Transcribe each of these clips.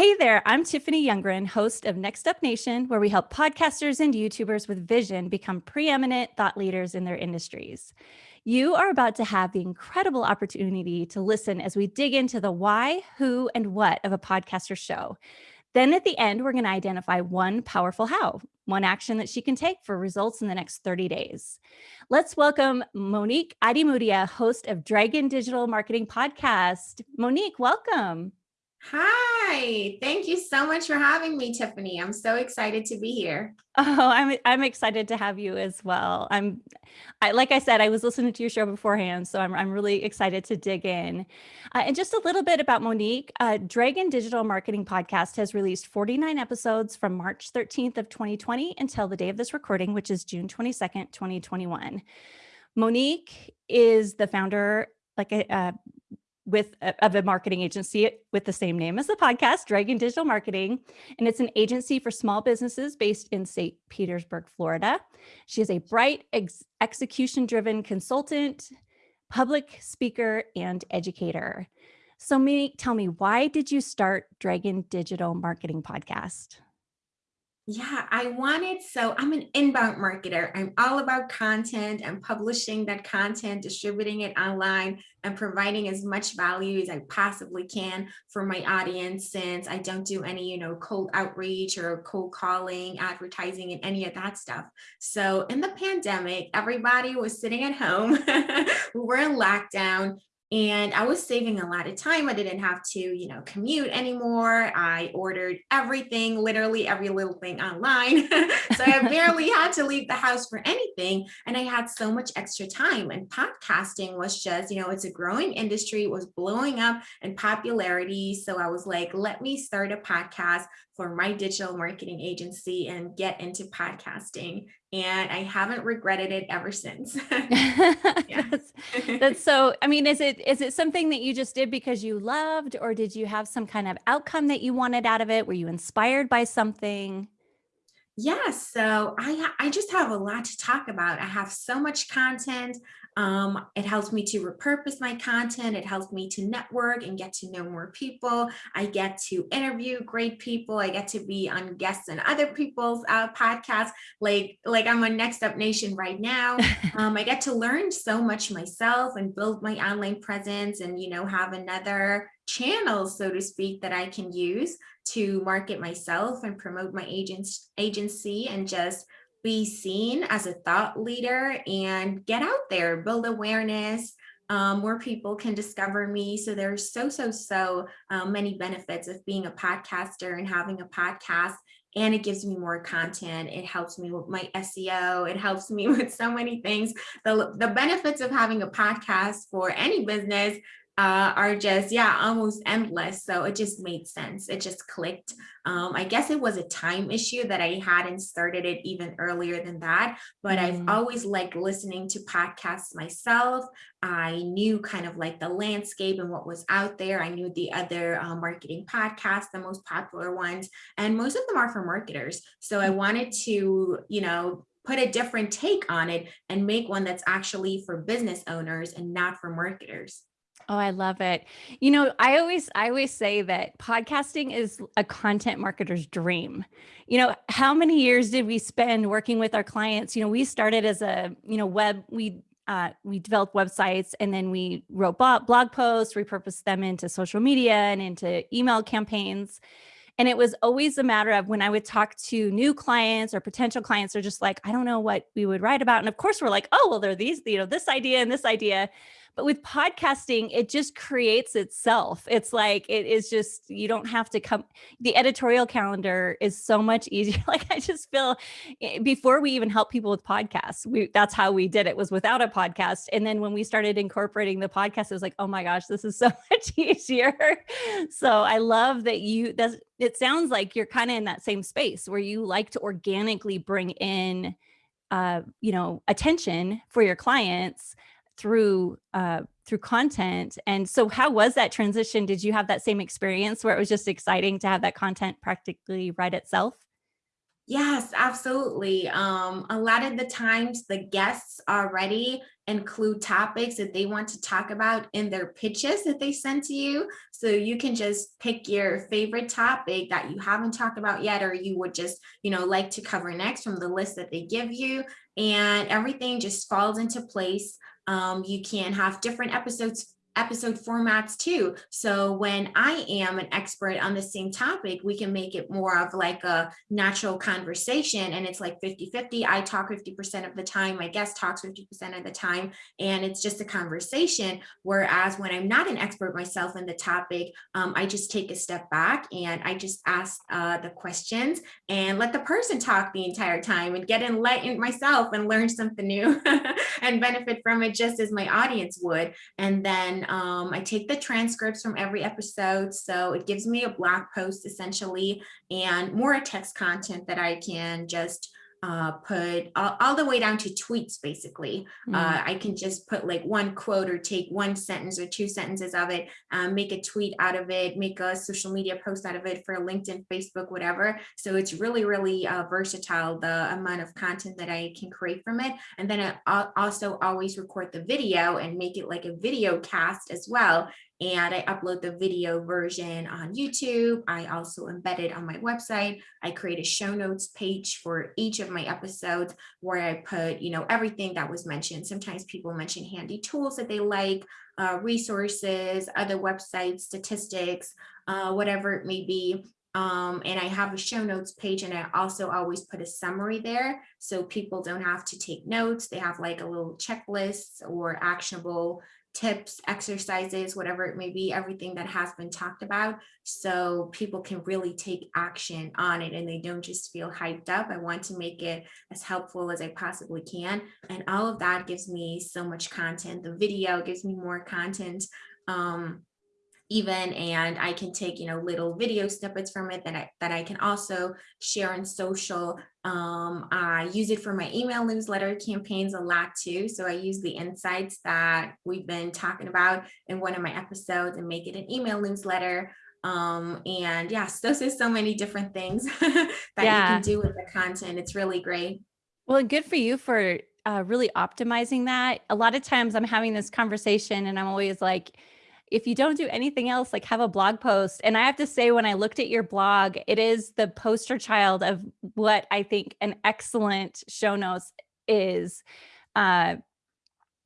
Hey there, I'm Tiffany Youngren, host of Next Up Nation, where we help podcasters and YouTubers with vision become preeminent thought leaders in their industries. You are about to have the incredible opportunity to listen as we dig into the why, who, and what of a podcaster show. Then at the end, we're going to identify one powerful how, one action that she can take for results in the next 30 days. Let's welcome Monique Ademudia, host of Dragon Digital Marketing Podcast. Monique, welcome. Hi, thank you so much for having me, Tiffany. I'm so excited to be here. Oh, I'm I'm excited to have you as well. I'm I like I said, I was listening to your show beforehand, so I'm I'm really excited to dig in. Uh, and just a little bit about Monique. Uh, Dragon Digital Marketing Podcast has released 49 episodes from March 13th of 2020 until the day of this recording, which is June 22nd, 2021. Monique is the founder, like a, uh, with uh, of a marketing agency with the same name as the podcast, Dragon Digital Marketing, and it's an agency for small businesses based in St. Petersburg, Florida. She is a bright, ex execution-driven consultant, public speaker, and educator. So, me, tell me, why did you start Dragon Digital Marketing Podcast? Yeah, I wanted, so I'm an inbound marketer. I'm all about content and publishing that content, distributing it online and providing as much value as I possibly can for my audience since I don't do any, you know, cold outreach or cold calling, advertising and any of that stuff. So in the pandemic, everybody was sitting at home. we were in lockdown and I was saving a lot of time. I didn't have to, you know, commute anymore. I ordered everything, literally every little thing online. so I barely had to leave the house for anything. And I had so much extra time and podcasting was just, you know, it's a growing industry, it was blowing up in popularity. So I was like, let me start a podcast for my digital marketing agency and get into podcasting. And I haven't regretted it ever since. that's, that's so, I mean, is it, is it something that you just did because you loved, or did you have some kind of outcome that you wanted out of it? Were you inspired by something? Yes, so I I just have a lot to talk about. I have so much content. Um, it helps me to repurpose my content. It helps me to network and get to know more people. I get to interview great people. I get to be on guests and other people's uh, podcasts, like, like I'm on Next Up Nation right now. Um, I get to learn so much myself and build my online presence and, you know, have another channel, so to speak, that I can use to market myself and promote my agents, agency and just be seen as a thought leader and get out there, build awareness, um, more people can discover me. So there's so, so, so um, many benefits of being a podcaster and having a podcast. And it gives me more content. It helps me with my SEO. It helps me with so many things. The, the benefits of having a podcast for any business uh, are just, yeah, almost endless. So it just made sense. It just clicked. Um, I guess it was a time issue that I hadn't started it even earlier than that, but mm. I've always liked listening to podcasts myself. I knew kind of like the landscape and what was out there. I knew the other uh, marketing podcasts, the most popular ones, and most of them are for marketers. So I wanted to, you know, put a different take on it and make one that's actually for business owners and not for marketers. Oh, I love it. You know, I always I always say that podcasting is a content marketer's dream. You know, how many years did we spend working with our clients? You know, we started as a, you know, web we uh, we developed websites and then we wrote blog posts, repurposed them into social media and into email campaigns. And it was always a matter of when I would talk to new clients or potential clients, they're just like, I don't know what we would write about. And of course, we're like, oh, well, there are these, you know, this idea and this idea. But with podcasting, it just creates itself. It's like, it is just, you don't have to come, the editorial calendar is so much easier. like, I just feel eh, before we even help people with podcasts, we, that's how we did it was without a podcast. And then when we started incorporating the podcast, it was like, oh my gosh, this is so much easier. so I love that you, that's, it sounds like you're kind of in that same space where you like to organically bring in uh, you know, attention for your clients through uh, through content. And so how was that transition? Did you have that same experience where it was just exciting to have that content practically write itself? Yes, absolutely. Um, a lot of the times the guests already include topics that they want to talk about in their pitches that they send to you. So you can just pick your favorite topic that you haven't talked about yet, or you would just, you know, like to cover next from the list that they give you. And everything just falls into place. Um, you can have different episodes episode formats too. So when I am an expert on the same topic, we can make it more of like a natural conversation and it's like 50 50. I talk 50% of the time, my guest talks 50% of the time, and it's just a conversation. Whereas when I'm not an expert myself in the topic, um, I just take a step back and I just ask uh, the questions and let the person talk the entire time and get enlightened myself and learn something new and benefit from it just as my audience would. And then um, I take the transcripts from every episode. So it gives me a blog post essentially and more text content that I can just uh, put all, all, the way down to tweets, basically. Mm. Uh, I can just put like one quote or take one sentence or two sentences of it, um, make a tweet out of it, make a social media post out of it for LinkedIn, Facebook, whatever. So it's really, really uh, versatile, the amount of content that I can create from it. And then I also always record the video and make it like a video cast as well and I upload the video version on YouTube. I also embed it on my website. I create a show notes page for each of my episodes where I put, you know, everything that was mentioned. Sometimes people mention handy tools that they like, uh, resources, other websites, statistics, uh, whatever it may be. Um, and I have a show notes page and I also always put a summary there so people don't have to take notes. They have like a little checklist or actionable tips, exercises, whatever it may be, everything that has been talked about. So people can really take action on it and they don't just feel hyped up. I want to make it as helpful as I possibly can. And all of that gives me so much content. The video gives me more content. Um, even and I can take you know little video snippets from it that I that I can also share on social. Um, I use it for my email newsletter campaigns a lot too. So I use the insights that we've been talking about in one of my episodes and make it an email newsletter. Um, and yes, those are so many different things that yeah. you can do with the content. It's really great. Well, good for you for uh, really optimizing that. A lot of times I'm having this conversation and I'm always like, if you don't do anything else, like have a blog post. And I have to say, when I looked at your blog, it is the poster child of what I think an excellent show notes is. Uh,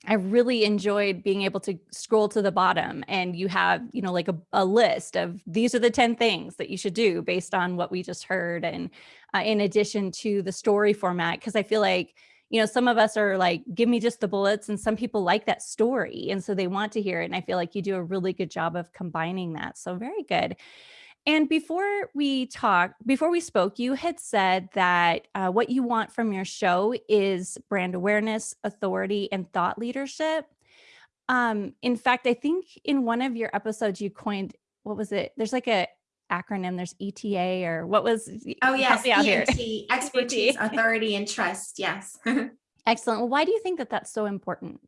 I really enjoyed being able to scroll to the bottom and you have, you know, like a, a list of these are the 10 things that you should do based on what we just heard. And uh, in addition to the story format, because I feel like you know, some of us are like, give me just the bullets and some people like that story. And so they want to hear it. And I feel like you do a really good job of combining that. So very good. And before we talk, before we spoke, you had said that uh, what you want from your show is brand awareness, authority, and thought leadership. Um, in fact, I think in one of your episodes, you coined, what was it? There's like a acronym there's ETA or what was oh yes ENT, expertise authority and trust yes. Excellent. Well why do you think that that's so important?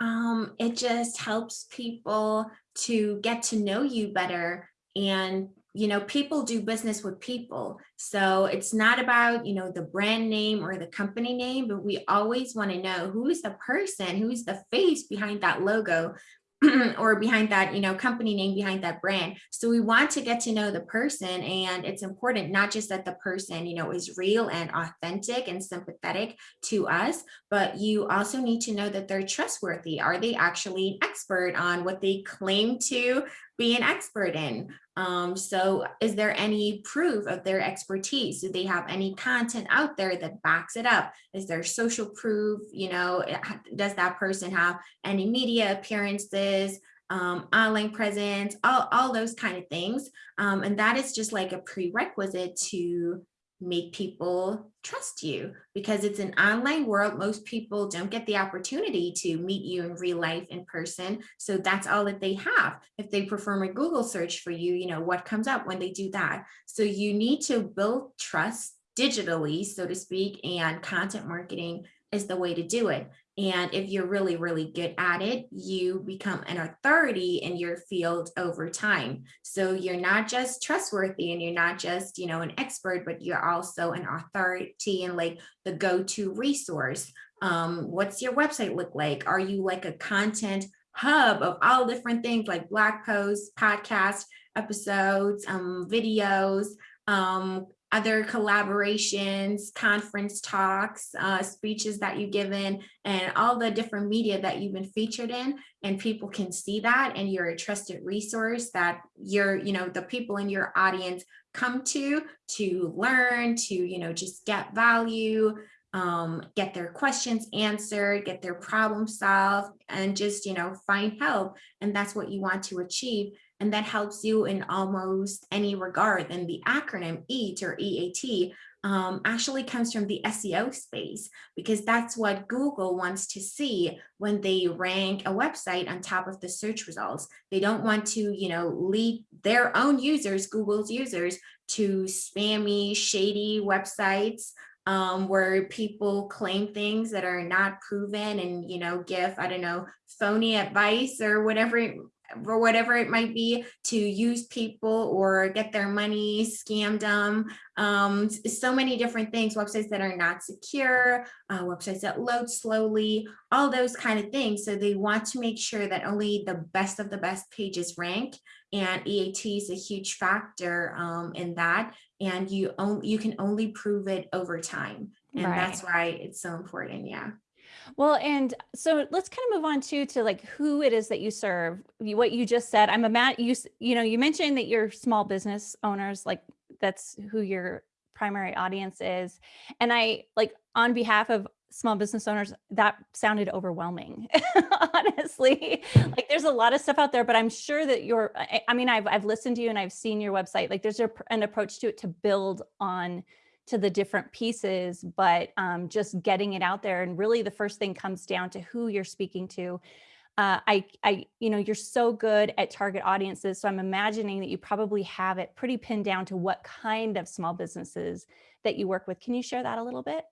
Um it just helps people to get to know you better and you know people do business with people. So it's not about you know the brand name or the company name but we always want to know who's the person who's the face behind that logo or behind that, you know, company name behind that brand. So we want to get to know the person and it's important not just that the person, you know, is real and authentic and sympathetic to us, but you also need to know that they're trustworthy. Are they actually an expert on what they claim to be an expert in? Um, so is there any proof of their expertise? Do they have any content out there that backs it up? Is there social proof? You know, does that person have any media appearances? Um, online presence, all, all those kind of things. Um, and that is just like a prerequisite to make people trust you because it's an online world. Most people don't get the opportunity to meet you in real life in person. So that's all that they have. If they perform a Google search for you, you know, what comes up when they do that. So you need to build trust digitally, so to speak, and content marketing is the way to do it. And if you're really, really good at it, you become an authority in your field over time. So you're not just trustworthy and you're not just, you know, an expert, but you're also an authority and like the go-to resource. Um, what's your website look like? Are you like a content hub of all different things like blog posts, podcast episodes, um, videos, um, other collaborations, conference talks, uh, speeches that you've given, and all the different media that you've been featured in. And people can see that and you're a trusted resource that you're, you know, the people in your audience come to, to learn, to, you know, just get value, um, get their questions answered, get their problem solved, and just, you know, find help. And that's what you want to achieve and that helps you in almost any regard. And the acronym EAT or EAT um, actually comes from the SEO space because that's what Google wants to see when they rank a website on top of the search results. They don't want to, you know, lead their own users, Google's users, to spammy, shady websites um, where people claim things that are not proven and, you know, give, I don't know, phony advice or whatever for whatever it might be to use people or get their money, scam them. Um, so many different things, websites that are not secure, uh, websites that load slowly, all those kind of things. So they want to make sure that only the best of the best pages rank and EAT is a huge factor um, in that. And you, you can only prove it over time. And right. that's why it's so important. Yeah. Well, and so let's kind of move on to to like who it is that you serve. You, what you just said, I'm a mat. You you know you mentioned that you're small business owners, like that's who your primary audience is, and I like on behalf of small business owners that sounded overwhelming honestly like there's a lot of stuff out there but i'm sure that you're i mean i've i've listened to you and i've seen your website like there's a, an approach to it to build on to the different pieces, but um, just getting it out there. And really the first thing comes down to who you're speaking to. Uh, I, I, you know, you're so good at target audiences. So I'm imagining that you probably have it pretty pinned down to what kind of small businesses that you work with. Can you share that a little bit?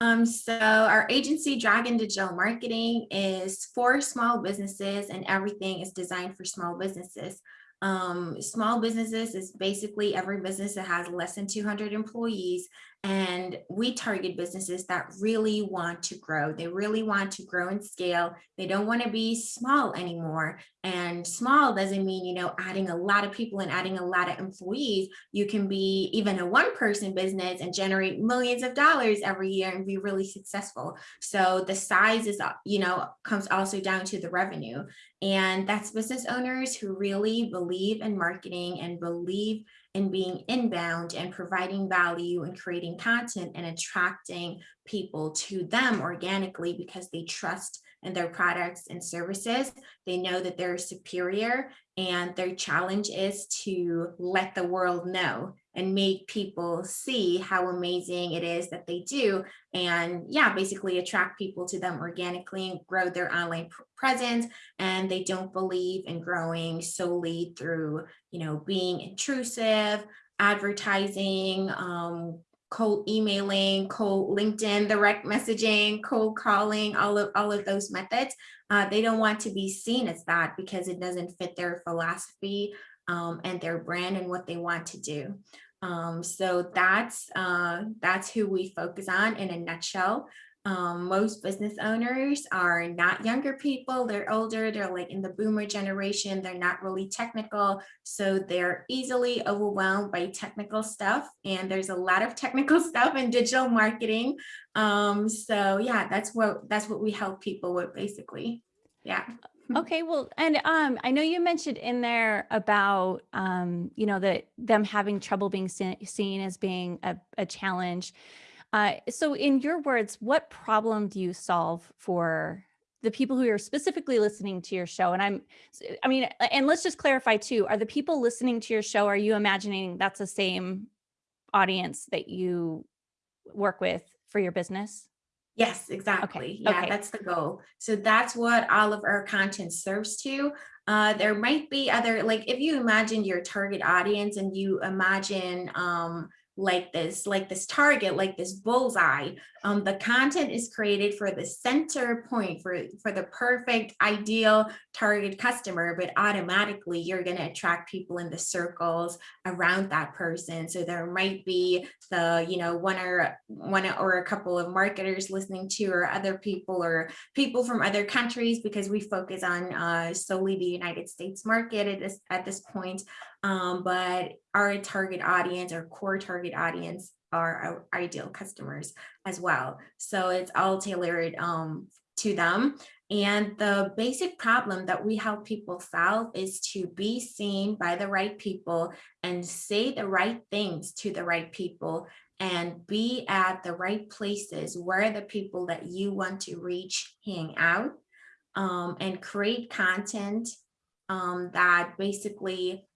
Um, so our agency Dragon Digital Marketing is for small businesses and everything is designed for small businesses. Um, small businesses is basically every business that has less than 200 employees and we target businesses that really want to grow. They really want to grow and scale. They don't want to be small anymore. And small doesn't mean, you know, adding a lot of people and adding a lot of employees. You can be even a one person business and generate millions of dollars every year and be really successful. So the size is, you know, comes also down to the revenue. And that's business owners who really believe in marketing and believe in being inbound and providing value and creating content and attracting people to them organically because they trust in their products and services. They know that they're superior and their challenge is to let the world know and make people see how amazing it is that they do and yeah basically attract people to them organically and grow their online presence and they don't believe in growing solely through you know being intrusive advertising um, cold emailing cold linkedin direct messaging cold calling all of all of those methods uh, they don't want to be seen as that because it doesn't fit their philosophy um, and their brand and what they want to do um, so that's uh, that's who we focus on in a nutshell. Um, most business owners are not younger people, they're older, they're like in the boomer generation, they're not really technical, so they're easily overwhelmed by technical stuff. And there's a lot of technical stuff in digital marketing. Um, so yeah, that's what that's what we help people with basically. Yeah. Okay, well, and um, I know you mentioned in there about um, you know that them having trouble being seen as being a, a challenge. Uh, so, in your words, what problem do you solve for the people who are specifically listening to your show? And I'm, I mean, and let's just clarify too: are the people listening to your show? Are you imagining that's the same audience that you work with for your business? Yes, exactly. Okay. Yeah, okay. that's the goal. So that's what all of our content serves to. Uh, there might be other, like if you imagine your target audience and you imagine um, like this, like this target, like this bullseye. Um, the content is created for the center point, for, for the perfect, ideal target customer, but automatically you're going to attract people in the circles around that person. So there might be the, you know, one or one or a couple of marketers listening to, or other people, or people from other countries, because we focus on uh, solely the United States market at this, at this point um, but our target audience, our core target audience are our ideal customers as well. So it's all tailored um, to them. And the basic problem that we help people solve is to be seen by the right people and say the right things to the right people and be at the right places where the people that you want to reach hang out um, and create content um, that basically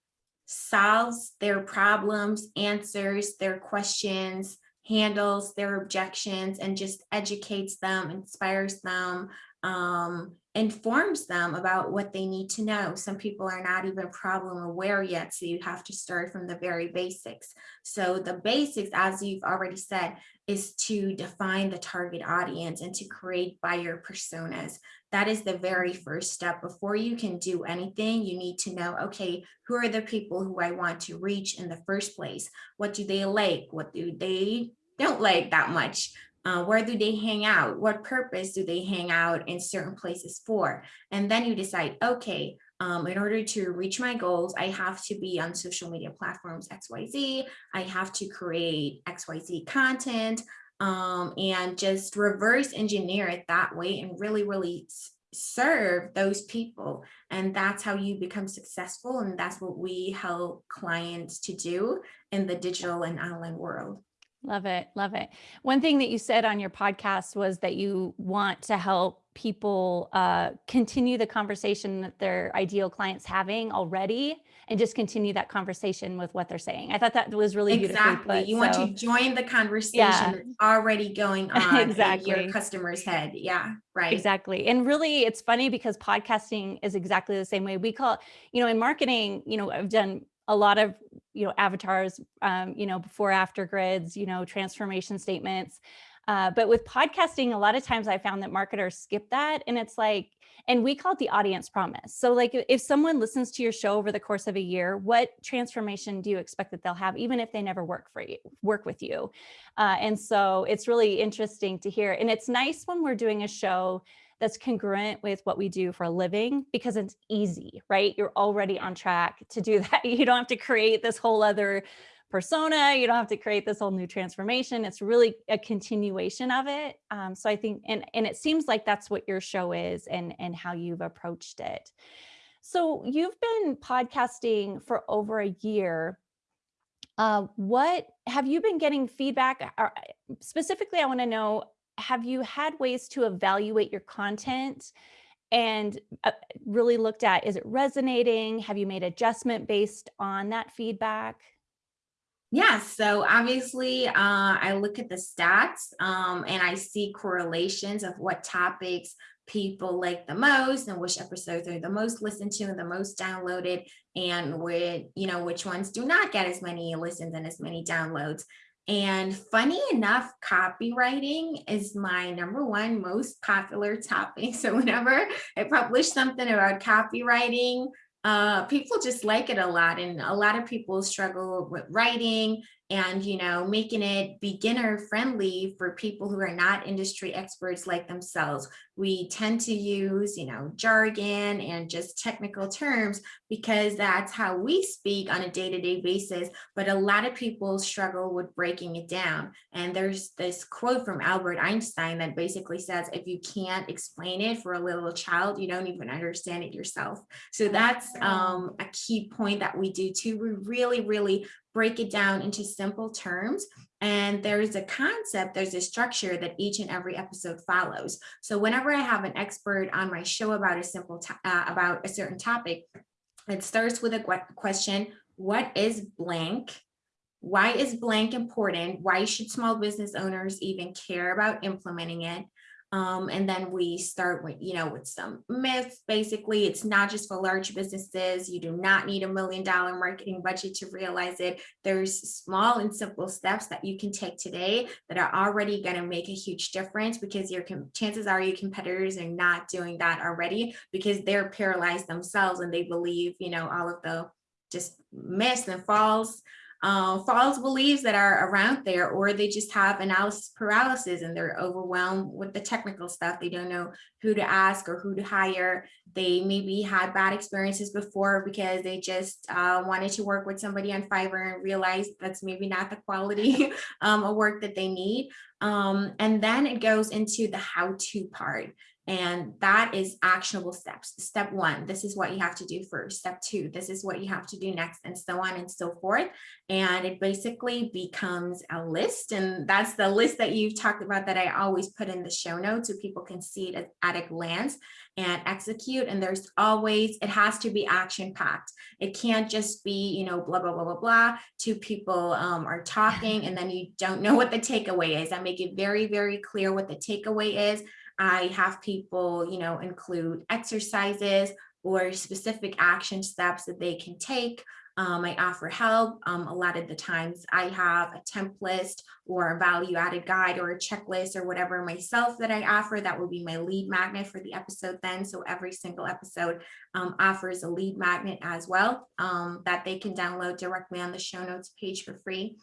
solves their problems, answers their questions, handles their objections, and just educates them, inspires them, um, informs them about what they need to know. Some people are not even problem aware yet, so you have to start from the very basics. So the basics, as you've already said, is to define the target audience and to create buyer personas. That is the very first step. Before you can do anything, you need to know, okay, who are the people who I want to reach in the first place? What do they like? What do they don't like that much? Uh, where do they hang out? What purpose do they hang out in certain places for? And then you decide, okay, um, in order to reach my goals, I have to be on social media platforms XYZ. I have to create XYZ content um, and just reverse engineer it that way and really, really serve those people. And that's how you become successful. And that's what we help clients to do in the digital and online world. Love it. Love it. One thing that you said on your podcast was that you want to help people uh, continue the conversation that their ideal clients having already and just continue that conversation with what they're saying. I thought that was really exactly. Put, you so. want to join the conversation yeah. that's already going on exactly. in your customer's head. Yeah, right. Exactly. And really it's funny because podcasting is exactly the same way we call, you know, in marketing, you know, I've done a lot of, you know, avatars, um, you know, before after grids, you know, transformation statements. Uh, but with podcasting, a lot of times I found that marketers skip that and it's like, and we call it the audience promise. So like if someone listens to your show over the course of a year, what transformation do you expect that they'll have, even if they never work for you, work with you? Uh, and so it's really interesting to hear. And it's nice when we're doing a show that's congruent with what we do for a living because it's easy, right? You're already on track to do that. You don't have to create this whole other persona. You don't have to create this whole new transformation. It's really a continuation of it. Um, so I think, and, and it seems like that's what your show is and, and how you've approached it. So you've been podcasting for over a year. Uh, what have you been getting feedback? Specifically, I want to know have you had ways to evaluate your content and uh, really looked at, is it resonating? Have you made adjustment based on that feedback? Yes, so obviously uh, I look at the stats um, and I see correlations of what topics people like the most and which episodes are the most listened to and the most downloaded and with you know which ones do not get as many listens and as many downloads and funny enough, copywriting is my number one most popular topic. So whenever I publish something about copywriting, uh, people just like it a lot. And a lot of people struggle with writing and you know making it beginner friendly for people who are not industry experts like themselves. We tend to use you know jargon and just technical terms because that's how we speak on a day-to-day -day basis but a lot of people struggle with breaking it down. And there's this quote from albert einstein that basically says if you can't explain it for a little child you don't even understand it yourself. So that's um, a key point that we do too. We really really break it down into simple terms. And there's a concept, there's a structure that each and every episode follows. So whenever I have an expert on my show about a simple, uh, about a certain topic, it starts with a question, what is blank? Why is blank important? Why should small business owners even care about implementing it? Um, and then we start with, you know, with some myths. Basically, it's not just for large businesses. You do not need a million dollar marketing budget to realize it. There's small and simple steps that you can take today that are already going to make a huge difference because your chances are your competitors are not doing that already because they're paralyzed themselves and they believe, you know, all of the just myths and false uh, false beliefs that are around there, or they just have analysis paralysis and they're overwhelmed with the technical stuff. They don't know who to ask or who to hire. They maybe had bad experiences before because they just uh, wanted to work with somebody on Fiverr and realized that's maybe not the quality um, of work that they need. Um, and then it goes into the how-to part. And that is actionable steps. Step one, this is what you have to do first. Step two, this is what you have to do next, and so on and so forth. And it basically becomes a list. And that's the list that you've talked about that I always put in the show notes so people can see it at a glance and execute. And there's always, it has to be action packed. It can't just be, you know, blah, blah, blah, blah, blah. Two people um, are talking and then you don't know what the takeaway is. I make it very, very clear what the takeaway is. I have people, you know, include exercises or specific action steps that they can take. Um, I offer help. Um, a lot of the times I have a template or a value added guide or a checklist or whatever myself that I offer. That will be my lead magnet for the episode then. So every single episode um, offers a lead magnet as well um, that they can download directly on the show notes page for free.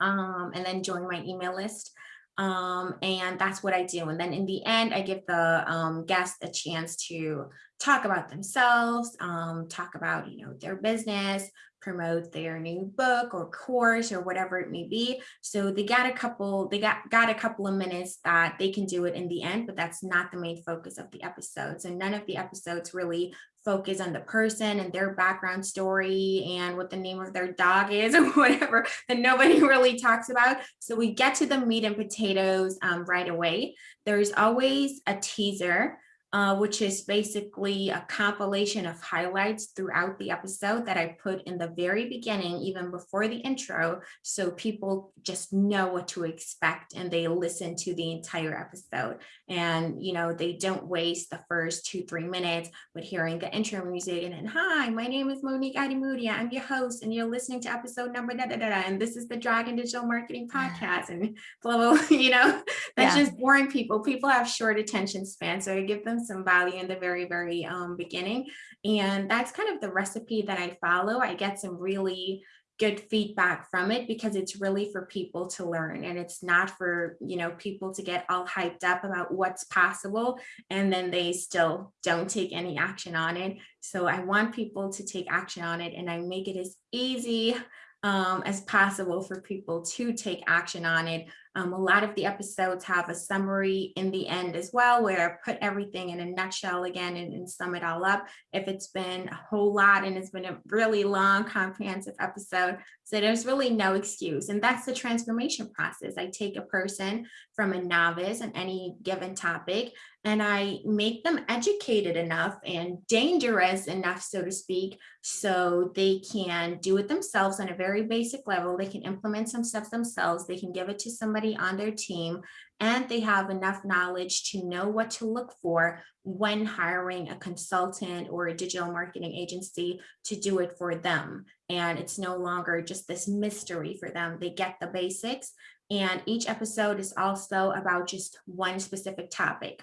Um, and then join my email list. Um, and that's what I do. And then in the end, I give the um, guest a chance to talk about themselves, um, talk about, you know, their business, promote their new book or course or whatever it may be. So they got a couple, they got, got a couple of minutes that they can do it in the end, but that's not the main focus of the episode. So none of the episodes really focus on the person and their background story and what the name of their dog is or whatever that nobody really talks about. So we get to the meat and potatoes um, right away. There's always a teaser uh, which is basically a compilation of highlights throughout the episode that I put in the very beginning, even before the intro, so people just know what to expect and they listen to the entire episode. And, you know, they don't waste the first two, three minutes with hearing the intro music and then, hi, my name is Monique Ademudia. I'm your host and you're listening to episode number da da da, da and this is the Dragon Digital Marketing Podcast and blah, blah, blah you know, that's yeah. just boring people. People have short attention span. So I give them some value in the very, very um, beginning. And that's kind of the recipe that I follow. I get some really good feedback from it because it's really for people to learn and it's not for you know people to get all hyped up about what's possible and then they still don't take any action on it so i want people to take action on it and i make it as easy um, as possible for people to take action on it um, a lot of the episodes have a summary in the end as well, where I put everything in a nutshell again and, and, sum it all up. If it's been a whole lot and it's been a really long, comprehensive episode, so there's really no excuse. And that's the transformation process. I take a person from a novice on any given topic and I make them educated enough and dangerous enough, so to speak, so they can do it themselves on a very basic level. They can implement some stuff themselves. They can give it to somebody somebody on their team and they have enough knowledge to know what to look for when hiring a consultant or a digital marketing agency to do it for them. And it's no longer just this mystery for them. They get the basics. And each episode is also about just one specific topic.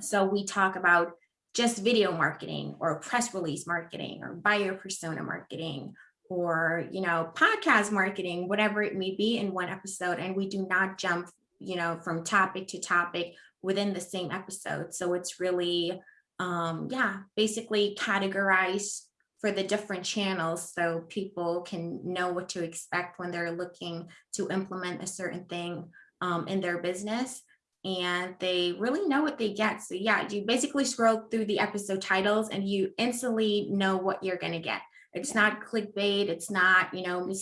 So we talk about just video marketing or press release marketing or buyer persona marketing or, you know, podcast marketing, whatever it may be in one episode. And we do not jump, you know, from topic to topic within the same episode. So it's really, um, yeah, basically categorize for the different channels so people can know what to expect when they're looking to implement a certain thing um, in their business and they really know what they get. So yeah, you basically scroll through the episode titles and you instantly know what you're gonna get. It's not clickbait. It's not, you know,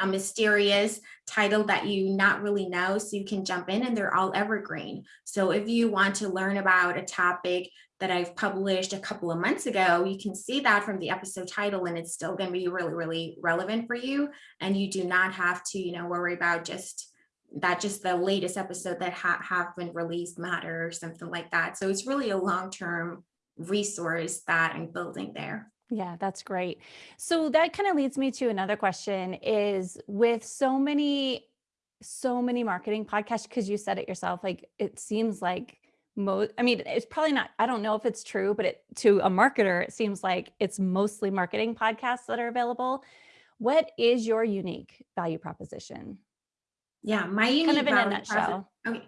a mysterious title that you not really know. So you can jump in and they're all evergreen. So if you want to learn about a topic that I've published a couple of months ago, you can see that from the episode title and it's still going to be really, really relevant for you. And you do not have to, you know, worry about just that just the latest episode that ha have been released matter or something like that. So it's really a long-term resource that I'm building there. Yeah, that's great. So that kind of leads me to another question is with so many so many marketing podcasts because you said it yourself like it seems like most I mean it's probably not I don't know if it's true but it to a marketer it seems like it's mostly marketing podcasts that are available. What is your unique value proposition? Yeah, my unique Kind of in a nutshell. Okay.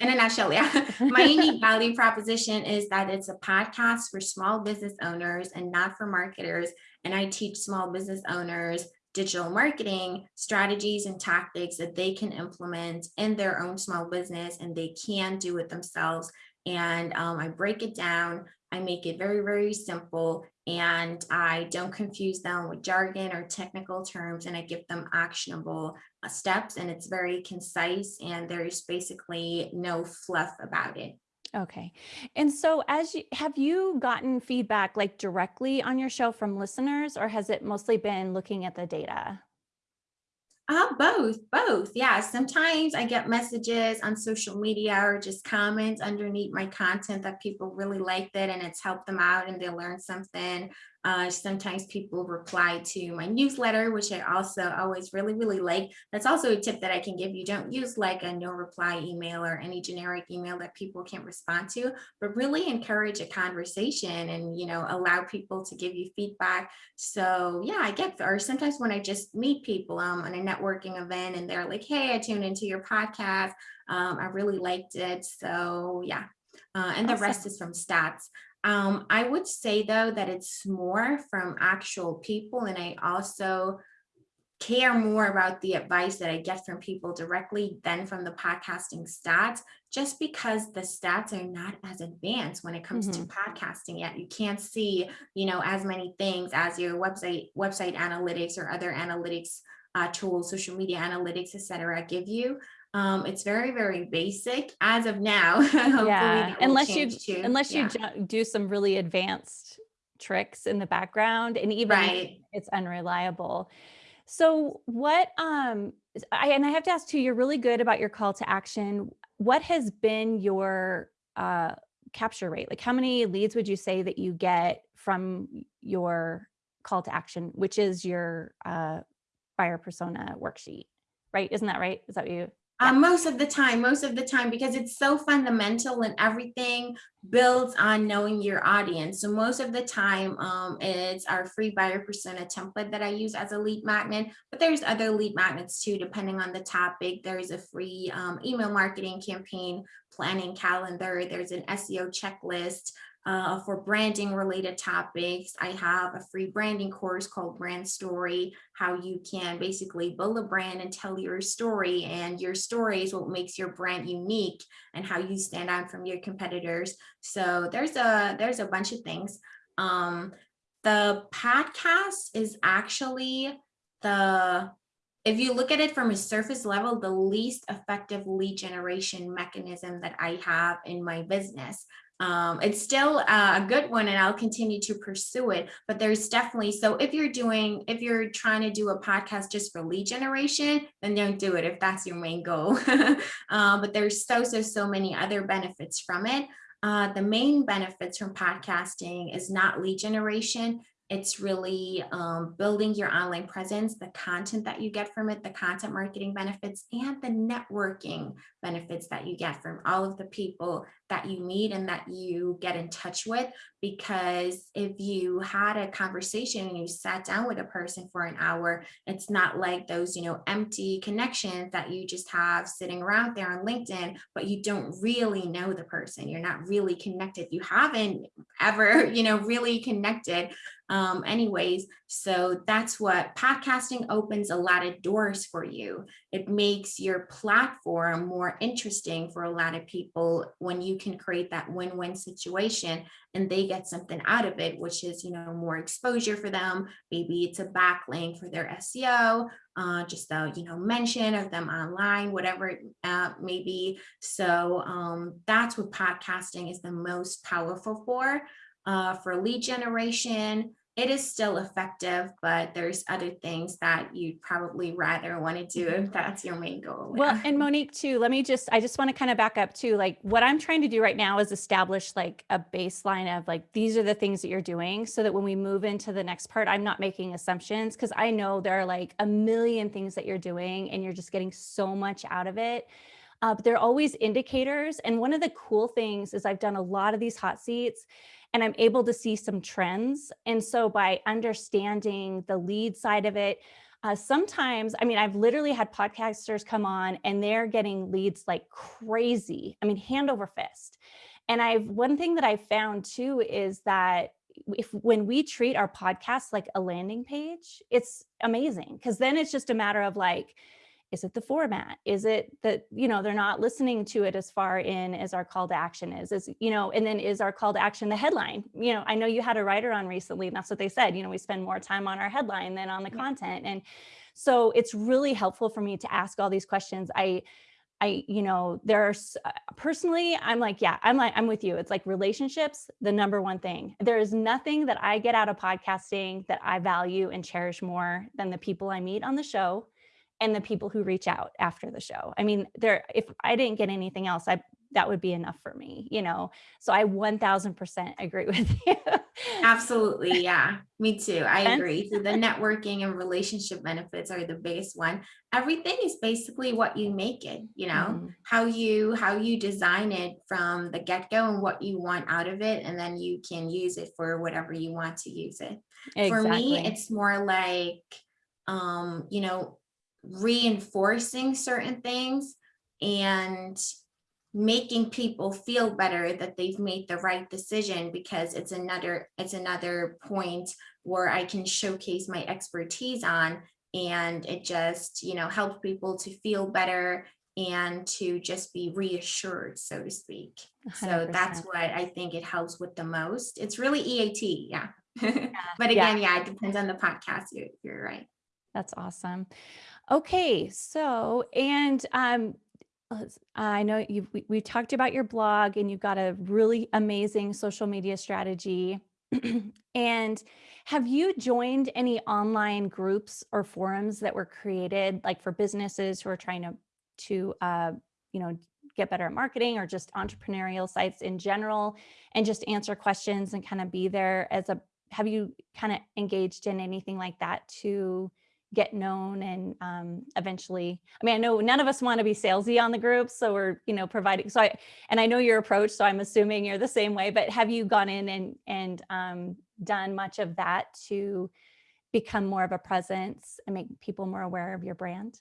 In a nutshell, yeah. My unique value proposition is that it's a podcast for small business owners and not for marketers. And I teach small business owners digital marketing strategies and tactics that they can implement in their own small business and they can do it themselves. And um, I break it down. I make it very, very simple and I don't confuse them with jargon or technical terms and I give them actionable uh, steps and it's very concise and there's basically no fluff about it. Okay. And so as you have you gotten feedback like directly on your show from listeners or has it mostly been looking at the data? Uh, both, both. Yeah. Sometimes I get messages on social media or just comments underneath my content that people really liked it and it's helped them out and they learned something. Uh, sometimes people reply to my newsletter, which I also always really, really like. That's also a tip that I can give you. Don't use like a no reply email or any generic email that people can't respond to, but really encourage a conversation and, you know, allow people to give you feedback. So yeah, I get, or sometimes when I just meet people um, on a networking event and they're like, hey, I tuned into your podcast. Um, I really liked it. So yeah, uh, and the Awesome. rest is from stats. Um, I would say though that it's more from actual people and I also care more about the advice that I get from people directly than from the podcasting stats, just because the stats are not as advanced when it comes to Mhm. podcasting yet. You can't see, you know, as many things as your website, website analytics or other analytics uh, tools, social media analytics, et cetera, give you. Um, it's very, very basic as of now. Yeah, unless you too. unless you Yeah, ju- do some really advanced tricks in the background and even right. it's unreliable. So what um I and I have to ask too, you're really good about your call to action. What has been your uh capture rate? Like how many leads would you say that you get from your call to action, which is your uh buyer persona worksheet, right? Isn't that right? Is that what you? Um, most of the time, most of the time, because it's so fundamental and everything builds on knowing your audience. So most of the time, um, it's our free buyer persona template that I use as a lead magnet, but there's other lead magnets too, depending on the topic. There's a free um, email marketing campaign planning calendar. There's an SEO checklist. Uh, for branding related topics, I have a free branding course called Brand Story, how you can basically build a brand and tell your story and your story is what makes your brand unique and how you stand out from your competitors. So there's a there's a bunch of things. Um, the podcast is actually the if you look at it from a surface level, the least effective lead generation mechanism that I have in my business. Um, it's still uh, a good one and I'll continue to pursue it, but there's definitely, so if you're doing, if you're trying to do a podcast just for lead generation, then don't do it if that's your main goal. uh, but there's so, so, so many other benefits from it. Uh, the main benefits from podcasting is not lead generation. It's really um, building your online presence, the content that you get from it, the content marketing benefits, and the networking benefits that you get from all of the people that you meet and that you get in touch with. Because if you had a conversation and you sat down with a person for an hour, it's not like those, you know, empty connections that you just have sitting around there on LinkedIn, but you don't really know the person. You're not really connected. You haven't ever, you know, really connected um, anyways. So that's what podcasting opens a lot of doors for you. It makes your platform more interesting for a lot of people when you can create that win-win situation and they get something out of it, which is, you know, more exposure for them. Maybe it's a backlink for their SEO, uh, just a, you know, mention of them online, whatever it uh, may be. So um, that's what podcasting is the most powerful for. Uh, for lead generation, it is still effective, but there's other things that you'd probably rather want to do mm-hmm. if that's your main goal. Well, and Monique too, let me just, I just want to kind of back up too. Like what I'm trying to do right now is establish like a baseline of like, these are the things that you're doing so that when we move into the next part, I'm not making assumptions because I know there are like a million things that you're doing and you're just getting so much out of it. Uh, but they're always indicators. And one of the cool things is I've done a lot of these hot seats and I'm able to see some trends. And so by understanding the lead side of it, uh, sometimes, I mean, I've literally had podcasters come on and they're getting leads like crazy. I mean, hand over fist. And I've one thing that I found too is that if when we treat our podcast like a landing page, it's amazing because then it's just a matter of like, is it the format? Is it that, you know, they're not listening to it as far in as our call to action is, is, you know, and then is our call to action the headline? You know, I know you had a writer on recently and that's what they said, you know, we spend more time on our headline than on the yeah. content. And so it's really helpful for me to ask all these questions. I, I, you know, there's uh, personally, I'm like, yeah, I'm like, I'm with you. It's like relationships, the number one thing. There is nothing that I get out of podcasting that I value and cherish more than the people I meet on the show and the people who reach out after the show. I mean, there, if I didn't get anything else, I, that would be enough for me, you know? So I 1000% agree with you. Absolutely. Yeah, me too. I agree. So the networking and relationship benefits are the biggest one. Everything is basically what you make it, you know, mm -hmm. how you, how you design it from the get go and what you want out of it. And then you can use it for whatever you want to use it. Exactly. For me, it's more like, um, you know, reinforcing certain things and making people feel better that they've made the right decision because it's another it's another point where I can showcase my expertise on and it just you know helps people to feel better and to just be reassured so to speak 100%. so that's what I think it helps with the most it's really EAT yeah, yeah. but again yeah. yeah. it depends on the podcast you're, you're right that's awesome Okay, so, and um, I know you've, we, we talked about your blog and you've got a really amazing social media strategy. and have you joined any online groups or forums that were created like for businesses who are trying to, to uh, you know, get better at marketing or just entrepreneurial sites in general and just answer questions and kind of be there as a, have you kind of engaged in anything like that to get known and um, eventually, I mean, I know none of us want to be salesy on the group, so we're, you know, providing, so I, and I know your approach, so I'm assuming you're the same way, but have you gone in and, and um, done much of that to become more of a presence and make people more aware of your brand?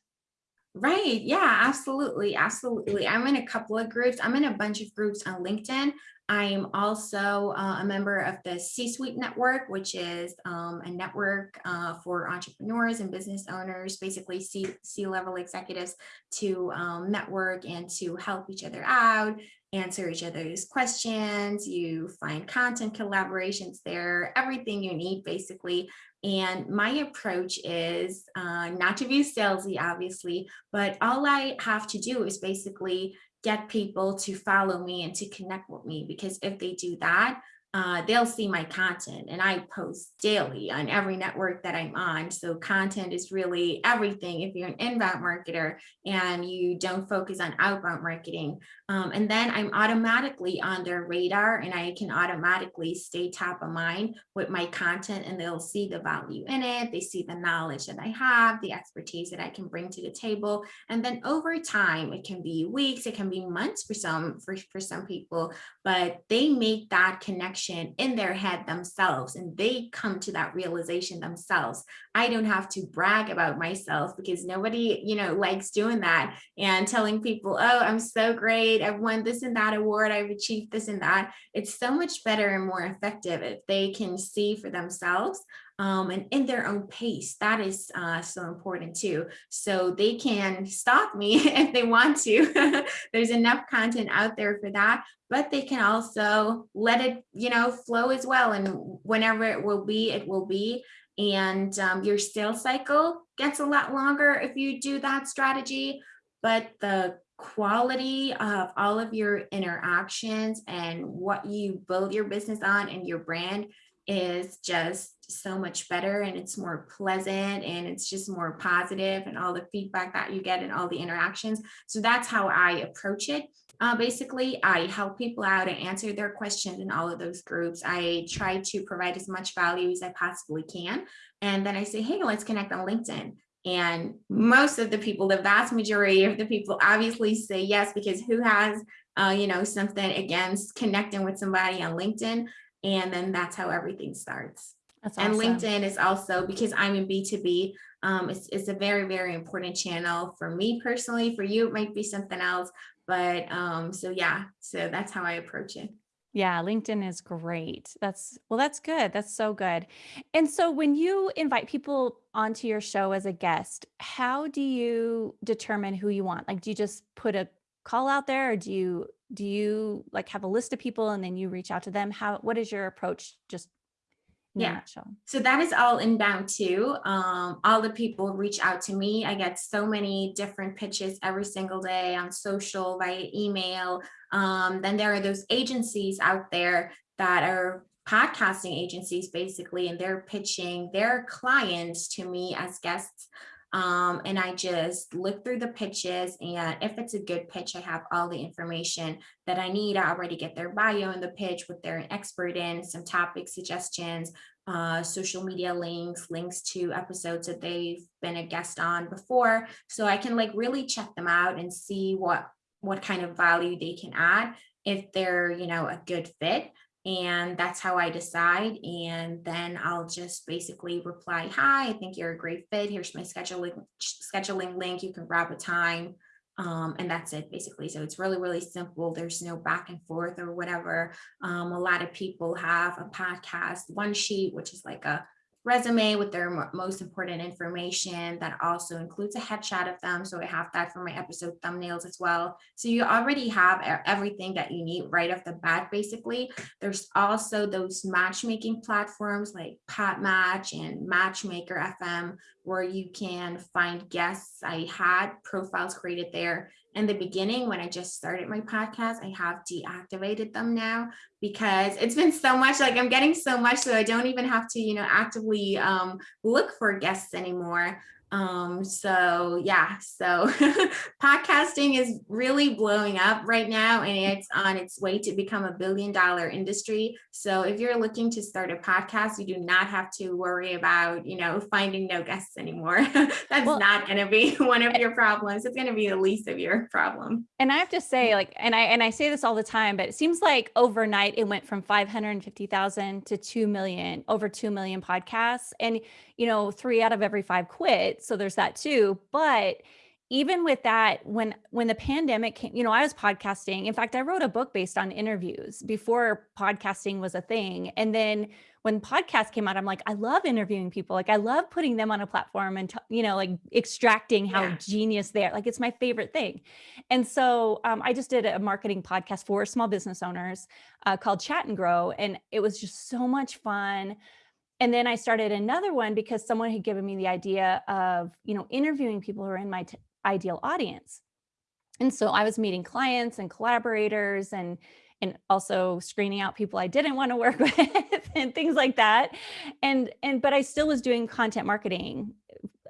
Right. Yeah, absolutely. Absolutely. I'm in a couple of groups. I'm in a bunch of groups on LinkedIn. I'm also uh, a member of the C-Suite Network, which is um, a network uh, for entrepreneurs and business owners, basically C-level executives to um, network and to help each other out, answer each other's questions. You find content collaborations there, everything you need basically. And my approach is uh, not to be salesy, obviously, but all I have to do is basically get people to follow me and to connect with me because if they do that, uh, they'll see my content and I post daily on every network that I'm on. So content is really everything if you're an inbound marketer and you don't focus on outbound marketing. Um, and then I'm automatically on their radar and I can automatically stay top of mind with my content and they'll see the value in it. They see the knowledge that I have, the expertise that I can bring to the table. And then over time, it can be weeks, it can be months for some, for, for some people, but they make that connection in their head themselves and they come to that realization themselves. I don't have to brag about myself because nobody, you know, likes doing that and telling people, oh, I'm so great. I've won this and that award. I've achieved this and that. It's so much better and more effective if they can see for themselves um, and in their own pace. That is uh, so important too. So they can stop me if they want to. There's enough content out there for that, but they can also let it, you know, flow as well. And whenever it will be, it will be. And um, your sales cycle gets a lot longer if you do that strategy, but the quality of all of your interactions and what you build your business on and your brand is just so much better and it's more pleasant and it's just more positive and all the feedback that you get and all the interactions. So that's how I approach it. Uh, basically, I help people out and answer their questions in all of those groups. I try to provide as much value as I possibly can. And then I say, hey, let's connect on LinkedIn. And most of the people, the vast majority of the people obviously say yes, because who has, uh, you know, something against connecting with somebody on LinkedIn? And then that's how everything starts. That's awesome. And LinkedIn is also because I'm in B2B, um, it's, it's a very, very important channel for me personally. For you, it might be something else. But um, so yeah, so that's how I approach it. Yeah, LinkedIn is great. That's well, that's good. That's so good. And so when you invite people onto your show as a guest, how do you determine who you want? Like, do you just put a call out there or do you do you like have a list of people and then you reach out to them? How what is your approach just yeah. So that is all inbound too. Um, all the people reach out to me. I get so many different pitches every single day on social, via email. Um, then there are those agencies out there that are podcasting agencies basically, and they're pitching their clients to me as guests. Um, and I just look through the pitches and if it's a good pitch, I have all the information that I need. I already get their bio in the pitch, what they're an expert in, some topic suggestions, uh, social media links, links to episodes that they've been a guest on before. So I can like really check them out and see what what kind of value they can add if they're, you know, a good fit and that's how I decide. And then I'll just basically reply, hi, I think you're a great fit. Here's my scheduling, scheduling link. You can grab a time. Um, and that's it basically. So it's really, really simple. There's no back and forth or whatever. Um, a lot of people have a podcast one sheet, which is like a resume with their most important information that also includes a headshot of them. So I have that for my episode thumbnails as well. So you already have everything that you need right off the bat, basically. There's also those matchmaking platforms like Podmatch and Matchmaker FM, where you can find guests. I had profiles created there in the beginning when I just started my podcast, I have deactivated them now because it's been so much like I'm getting so much so I don't even have to, you know, actively um, look for guests anymore. Um, so yeah, so podcasting is really blowing up right now and it's on its way to become a billion dollar industry. So if you're looking to start a podcast, you do not have to worry about, you know, finding no guests anymore. That's well, not going to be one of your problems. It's going to be the least of your problem. And I have to say like, and I, and I say this all the time, but it seems like overnight it went from 550,000 to 2 million, over 2 million podcasts. And, you know, three out of every five quit so there's that too. But even with that, when when the pandemic came, you know, I was podcasting. In fact, I wrote a book based on interviews before podcasting was a thing. And then when podcast came out, I'm like, I love interviewing people. Like I love putting them on a platform and, you know, like extracting how yeah. genius they are. Like it's my favorite thing. And so um, I just did a marketing podcast for small business owners uh, called Chat and Grow. And it was just so much fun. And then I started another one because someone had given me the idea of, you know, interviewing people who are in my ideal audience. And so I was meeting clients and collaborators and and also screening out people I didn't want to work with and things like that. And and but I still was doing content marketing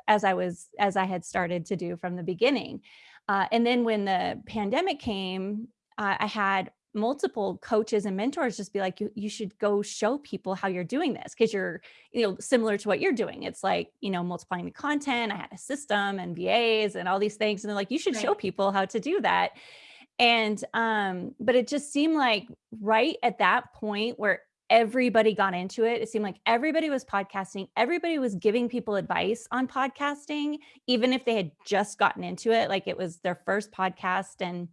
as I was as I had started to do from the beginning. Uh, and then when the pandemic came, uh, I had multiple coaches and mentors just be like, you, you should go show people how you're doing this because you're, you know, similar to what you're doing. It's like, you know, multiplying the content. I had a system and VAs and all these things. And they're like, you should right. show people how to do that. And, um, but it just seemed like right at that point where everybody got into it. It seemed like everybody was podcasting. Everybody was giving people advice on podcasting, even if they had just gotten into it, like it was their first podcast and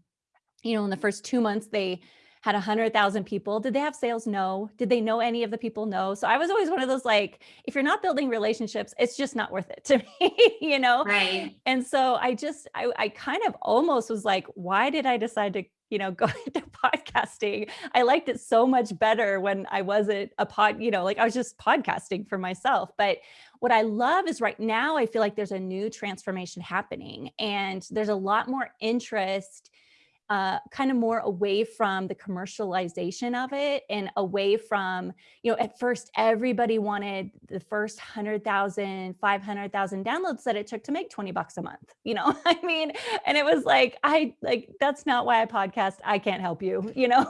you know, in the first two months, they had a hundred thousand people. Did they have sales? No. Did they know any of the people? No. So I was always one of those, like, if you're not building relationships, it's just not worth it to me, you know? Right. And so I just, I, I kind of almost was like, why did I decide to, you know, go into podcasting? I liked it so much better when I wasn't a pod, you know, like I was just podcasting for myself. But what I love is right now, I feel like there's a new transformation happening and there's a lot more interest uh, kind of more away from the commercialization of it and away from, you know, at first everybody wanted the first 100,000, 500,000 downloads that it took to make 20 bucks a month, you know, I mean, and it was like, I like, that's not why I podcast. I can't help you, you know?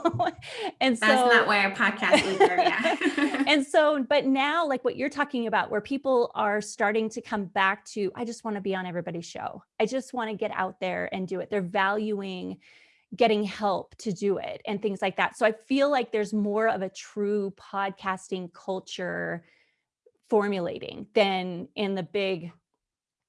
and so that's not why I podcast either. Yeah. and so, but now like what you're talking about, where people are starting to come back to, I just want to be on everybody's show. I just want to get out there and do it. They're valuing getting help to do it and things like that. So I feel like there's more of a true podcasting culture formulating than in the big,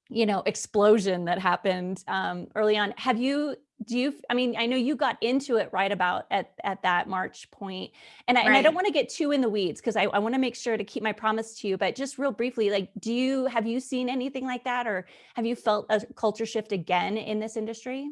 you know, explosion that happened um, early on. Have you, do you, I mean, I know you got into it right about at, at that March point, and I, right. and I don't want to get too in the weeds because I, I want to make sure to keep my promise to you, but just real briefly, like, do you, have you seen anything like that? Or have you felt a culture shift again in this industry?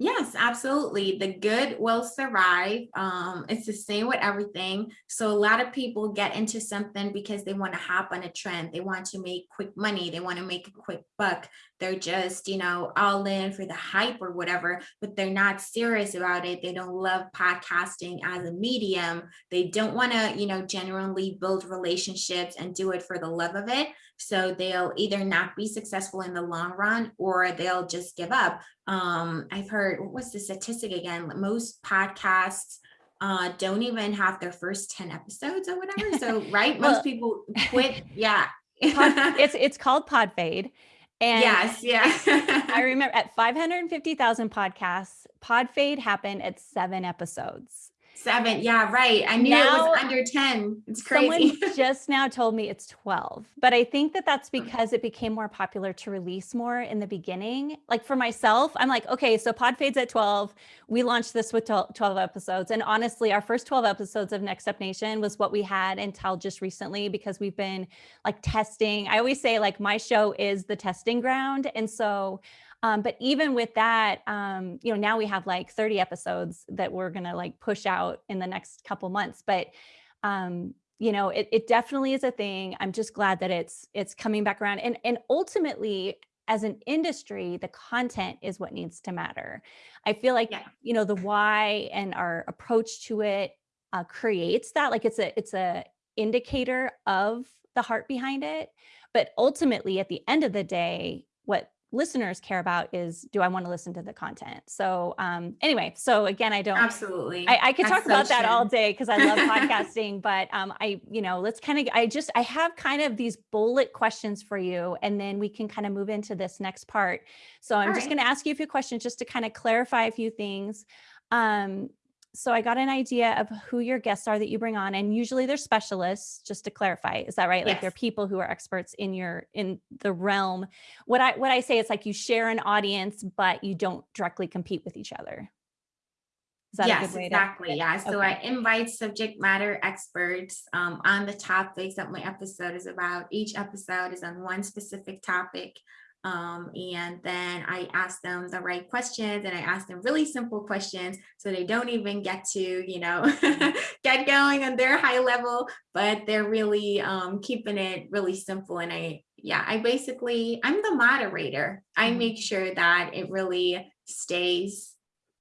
Yes, absolutely. The good will survive. Um, it's the same with everything. So a lot of people get into something because they want to hop on a trend. They want to make quick money. They want to make a quick buck. They're just, you know, all in for the hype or whatever, but they're not serious about it. They don't love podcasting as a medium. They don't want to, you know, genuinely build relationships and do it for the love of it. So they'll either not be successful in the long run or they'll just give up. Um, I've heard, what was the statistic again? Most podcasts uh, don't even have their first 10 episodes or whatever. So, right, most people quit. Yeah. it's, it's called pod fade. And yes, yeah. I remember at 550,000 podcasts, PodFade happened at seven episodes. Seven. Yeah, right. I knew now, it was under 10. It's crazy. Someone just now told me it's 12, but I think that that's mm. because it became more popular to release more in the beginning. Like for myself, I'm like, okay, so Pod Fades at 12. We launched this with 12 episodes. And honestly, our first 12 episodes of Next Up Nation was what we had until just recently because we've been like testing. I always say like my show is the testing ground. And so um, but even with that, um, you know, now we have like 30 episodes that we're going to like push out in the next couple months. But, um, you know, it, it definitely is a thing. I'm just glad that it's it's coming back around. And, and ultimately, as an industry, the content is what needs to matter. I feel like, yeah. you know, the why and our approach to it uh, creates that like it's a it's a indicator of the heart behind it. But ultimately, at the end of the day, what listeners care about is do I want to listen to the content? So um, anyway, so again, I don't absolutely. I, I could That's talk so about true. that all day because I love podcasting, but um, I, you know, let's kind of I just I have kind of these bullet questions for you, and then we can kind of move into this next part. So I'm all just right. going to ask you a few questions just to kind of clarify a few things. Um, so I got an idea of who your guests are that you bring on and usually they're specialists just to clarify is that right yes. like they're people who are experts in your in the realm what I what I say is like you share an audience but you don't directly compete with each other yes exactly yeah so okay. I invite subject matter experts um, on the topics that my episode is about each episode is on one specific topic um, and then I ask them the right questions and I ask them really simple questions so they don't even get to, you know, get going on their high level, but they're really um, keeping it really simple. And I, yeah, I basically, I'm the moderator. I mm-hmm. make sure that it really stays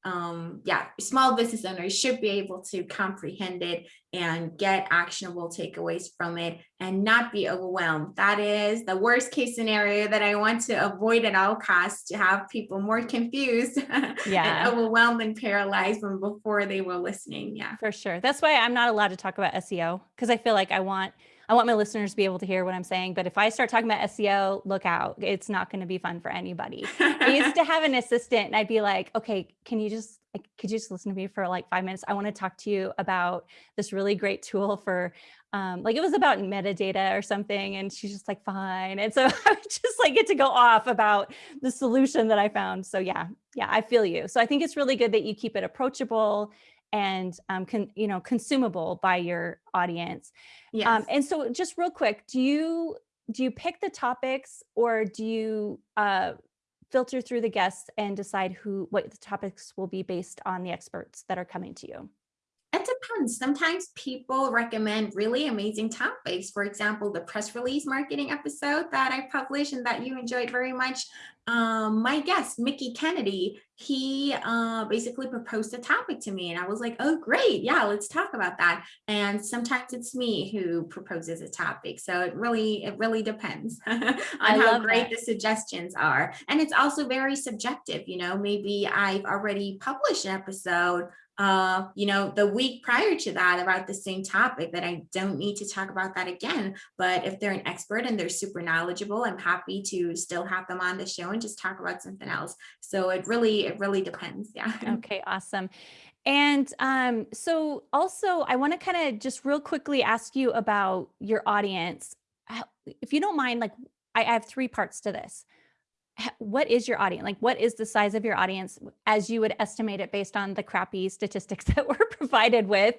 um, yeah, small business owners should be able to comprehend it and get actionable takeaways from it and not be overwhelmed. That is the worst case scenario that I want to avoid at all costs to have people more confused yeah. and overwhelmed and paralyzed from before they were listening. Yeah, for sure. That's why I'm not allowed to talk about SEO because I feel like I want I want my listeners to be able to hear what I'm saying. But if I start talking about SEO, look out. It's not going to be fun for anybody. I used to have an assistant and I'd be like, okay, can you just, could you just listen to me for like five minutes? I want to talk to you about this really great tool for, um, like it was about metadata or something. And she's just like, fine. And so I would just like get to go off about the solution that I found. So yeah, yeah, I feel you. So I think it's really good that you keep it approachable and um, con, you know consumable by your audience. Um, yes. Um, and so just real quick, do you do you pick the topics or do you uh, filter through the guests and decide who what the topics will be based on the experts that are coming to you? Depends. Sometimes people recommend really amazing topics. For example, the press release marketing episode that I published and that you enjoyed very much. Um, my guest, Mickie Kennedy, he uh, basically proposed a topic to me and I was like, oh, great. Yeah, let's talk about that. And sometimes it's me who proposes a topic. So it really, it really depends on how great that. the suggestions are. And it's also very subjective. You know, maybe I've already published an episode uh, you know, the week prior to that about the same topic that I don't need to talk about that again. But if they're an expert and they're super knowledgeable, I'm happy to still have them on the show and just talk about something else. So it really, it really depends. Yeah. Okay, awesome. And um, so also I want to kind of just real quickly ask you about your audience. If you don't mind, like I have three parts to this what is your audience? Like, what is the size of your audience as you would estimate it based on the crappy statistics that we're provided with?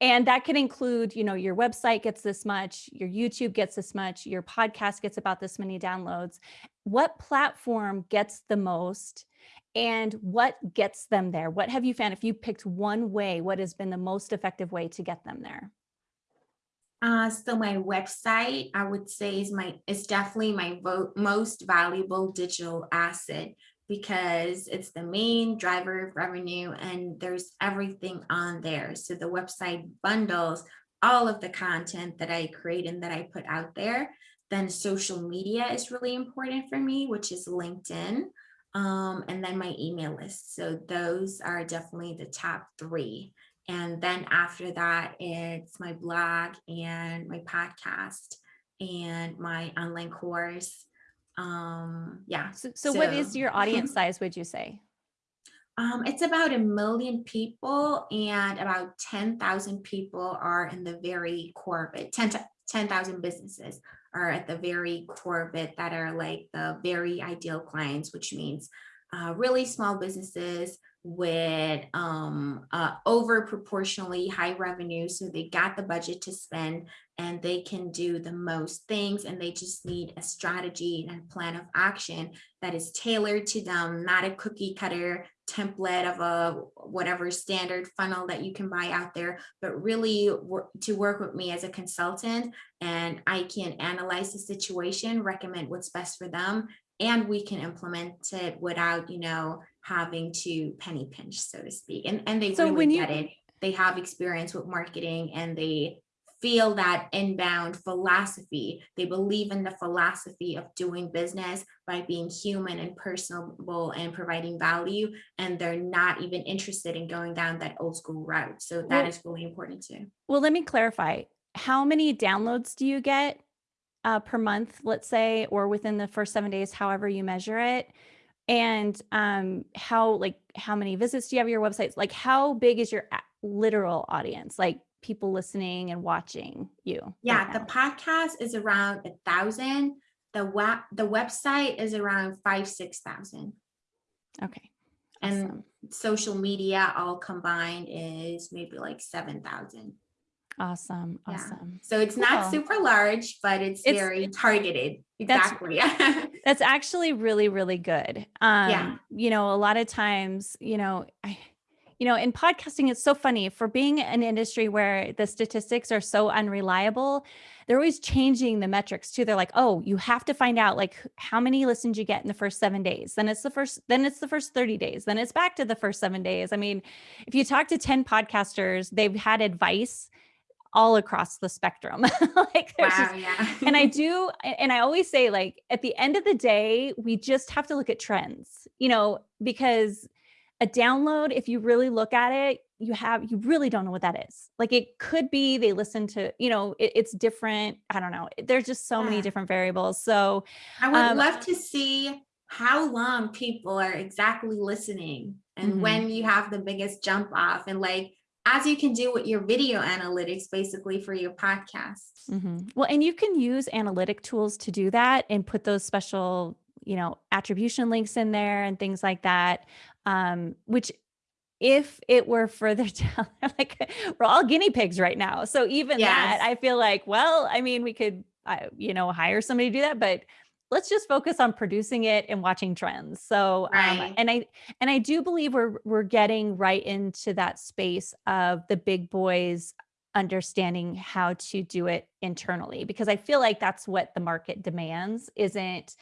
And that can include, you know, your website gets this much, your YouTube gets this much, your podcast gets about this many downloads. What platform gets the most? And what gets them there? What have you found? If you picked one way, what has been the most effective way to get them there? Uh, so my website, I would say is my, is definitely my most valuable digital asset because it's the main driver of revenue and there's everything on there. So the website bundles all of the content that I create and that I put out there. Then social media is really important for me, which is LinkedIn. Um, and then my email list. So those are definitely the top three. And then after that, it's my blog and my podcast and my online course. Um, yeah. So, so, so what is your audience size, would you say? Um, it's about a million people and about 10,000 people are in the very core of it. 10,000 10, businesses are at the very core of it that are like the very ideal clients, which means uh, really small businesses with um, uh, over proportionally high revenue. So they got the budget to spend and they can do the most things and they just need a strategy and plan of action that is tailored to them, not a cookie cutter template of a whatever standard funnel that you can buy out there, but really to work with me as a consultant and I can analyze the situation, recommend what's best for them, and we can implement it without, you know, having to penny pinch, so to speak. And, and they so really when you, get it. They have experience with marketing and they feel that inbound philosophy. They believe in the philosophy of doing business by being human and personable and providing value. And they're not even interested in going down that old school route. So that well, is really important too. Well, let me clarify. How many downloads do you get uh, per month, let's say, or within the first seven days, however you measure it? And um, how like how many visits do you have your websites? Like how big is your literal audience? Like people listening and watching you? Yeah, right the podcast is around a thousand. The web the website is around five six thousand. Okay. Awesome. And social media all combined is maybe like seven thousand. Awesome. Awesome. Yeah. So it's cool. not super large, but it's, it's very targeted. Exactly. That's, that's actually really, really good. Um, yeah. You know, a lot of times, you know, I, you know, in podcasting, it's so funny for being an industry where the statistics are so unreliable. They're always changing the metrics too. They're like, oh, you have to find out like how many listens you get in the first seven days. Then it's the first, then it's the first 30 days. Then it's back to the first seven days. I mean, if you talk to 10 podcasters, they've had advice all across the spectrum. like wow, just, yeah. and I do, and I always say like at the end of the day, we just have to look at trends, you know, because a download, if you really look at it, you have, you really don't know what that is. Like it could be they listen to, you know, it, it's different. I don't know. There's just so yeah. many different variables. So I would um, love to see how long people are exactly listening and mm -hmm. when you have the biggest jump off and like as you can do with your video analytics basically for your podcasts. Mm -hmm. Well, and you can use analytic tools to do that and put those special, you know, attribution links in there and things like that, um, which if it were further down, like we're all guinea pigs right now. So even yes. that, I feel like, well, I mean, we could, uh, you know, hire somebody to do that, but let's just focus on producing it and watching trends. So, um, and I and I do believe we're we're getting right into that space of the big boys understanding how to do it internally because I feel like that's what the market demands isn't,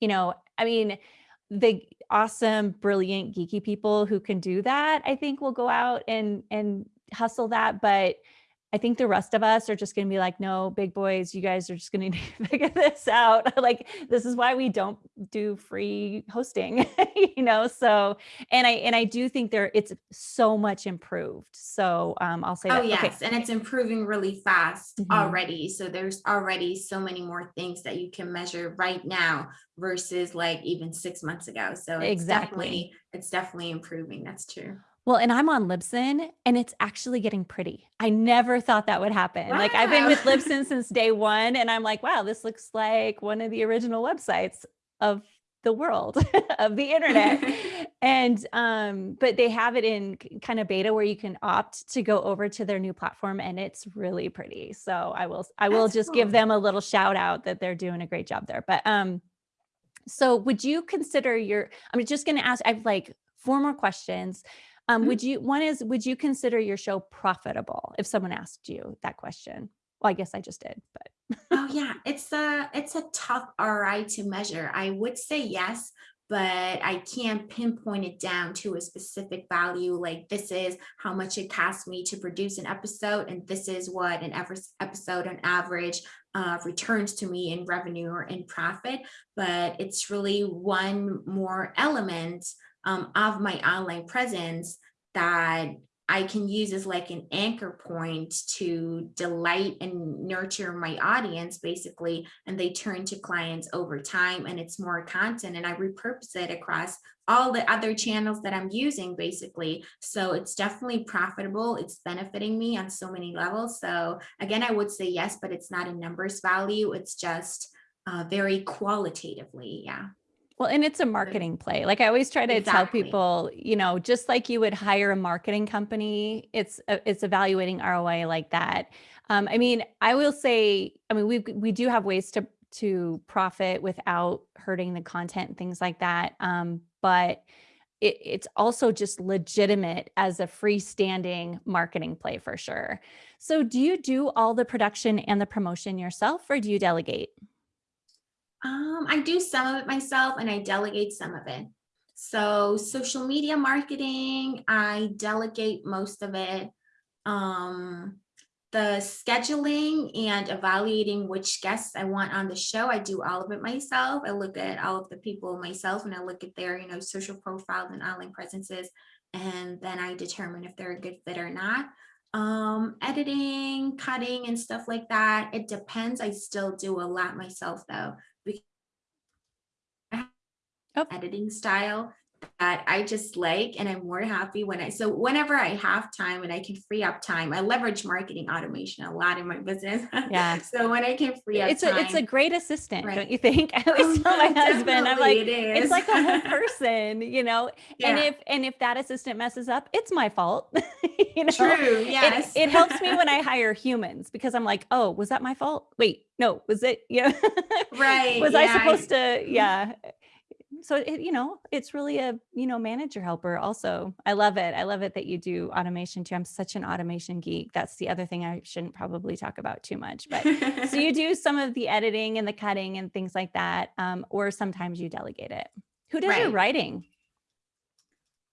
you know, I mean, the awesome, brilliant, geeky people who can do that, I think will go out and and hustle that, but I think the rest of us are just gonna be like, "No, big boys, you guys are just gonna need to figure this out." Like, this is why we don't do free hosting, you know? So, and I and I do think there it's so much improved. So, um, I'll say Oh, that. Okay. yes, and it's improving really fast Mhm. already. So there's already so many more things that you can measure right now versus like even 6 months ago. So it's Exactly. definitely it's definitely improving. That's true. Well, and I'm on Libsyn, and it's actually getting pretty. I never thought that would happen. Like, I've been with Libsyn since day 1, and I'm like, "Wow, this looks like one of the original websites of the world, of the internet." And, um, but they have it in kind of beta where you can opt to go over to their new platform, and it's really pretty. So I will I will That's just give them a little shout out that they're doing a great job there. But, um, so would you consider your I'm just gonna ask I've like 4 more questions. Um, would Mhm. you one is, would you consider your show profitable if someone asked you that question? Well, I guess I just did, but Oh yeah, it's a it's a tough ROI to measure. I would say yes, but I can't pinpoint it down to a specific value. Like this is how much it cost me to produce an episode, and this is what an episode on average uh, returns to me in revenue or in profit. But it's really one more element um, of my online presence that I can use as like an anchor point to delight and nurture my audience basically, and they turn to clients over time and it's more content and I repurpose it across all the other channels that I'm using basically. So it's definitely profitable. It's benefiting me on so many levels. So again, I would say yes, but it's not a numbers value. It's just uh, very qualitatively. Yeah, Well, and it's a marketing play. Like I always try to tell people, you know, just like you would hire a marketing company, it's it's evaluating ROI like that. Um, I mean, I will say, I mean, we we do have ways to to profit without hurting the content and things like that. Um, but it, it's also just legitimate as a freestanding marketing play for sure. So, do you do all the production and the promotion yourself, or do you delegate? Um, I do some of it myself and I delegate some of it. So social media marketing, I delegate most of it. Um, the scheduling and evaluating which guests I want on the show, I do all of it myself. I look at all of the people myself and I look at their, you know, social profiles and online presences, and then I determine if they're a good fit or not. Um, editing, cutting, and stuff like that. It depends. I still do a lot myself though Oh, editing style that I just like, and I'm more happy when I so whenever I have time and I can free up time, I leverage marketing automation a lot in my business. yeah. So when I can free up It's a it's a great assistant, right. don't you think? I always tell my husband, I'm like, it it's like a whole person, you know? And if and if that assistant messes up, it's my fault. You know? true. It Yes. it helps me when I hire humans because I'm like, "Oh, was that my fault? Wait, no, was it" you know? Right. Was I supposed I- to yeah. So it you know, it's really a, you know, manager helper also. I love it. I love it that you do automation too. I'm such an automation geek. That's the other thing I shouldn't probably talk about too much, but so you do some of the editing and the cutting and things like that, um, or sometimes you delegate it. Who does your writing?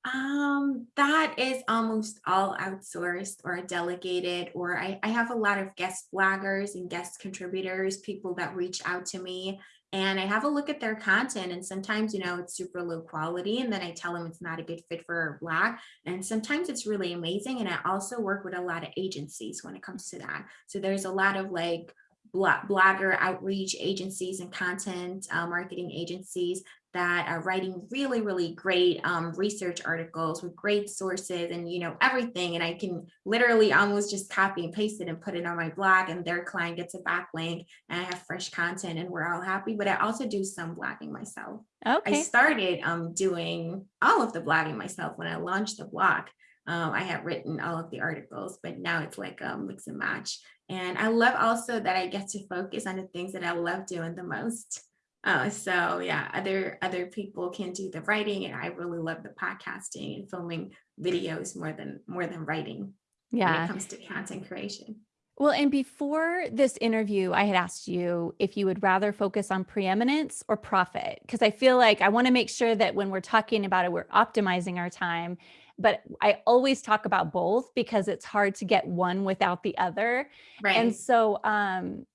Um, that is almost all outsourced or delegated, or I, I have a lot of guest bloggers and guest contributors, people that reach out to me and I have a look at their content. And sometimes, you know, it's super low quality, and then I tell them it's not a good fit for a blog. And sometimes it's really amazing. And I also work with a lot of agencies when it comes to that. So there's a lot of like blogger outreach agencies and content uh, marketing agencies that are writing really, really great um, research articles with great sources and, you know, everything. And I can literally almost just copy and paste it and put it on my blog and their client gets a backlink and I have fresh content and we're all happy. But I also do some blogging myself. Okay. I started um, doing all of the blogging myself when I launched the blog. Um, I had written all of the articles, but now it's like a mix and match. And I love also that I get to focus on the things that I love doing the most. Uh, so yeah, other other people can do the writing, and I really love the podcasting and filming videos more than more than writing when it Yeah. comes to content creation. Well, and before this interview, I had asked you if you would rather focus on preeminence or profit, because I feel like I want to make sure that when we're talking about it, we're optimizing our time. But I always talk about both because it's hard to get one without the other. Right. And so, um,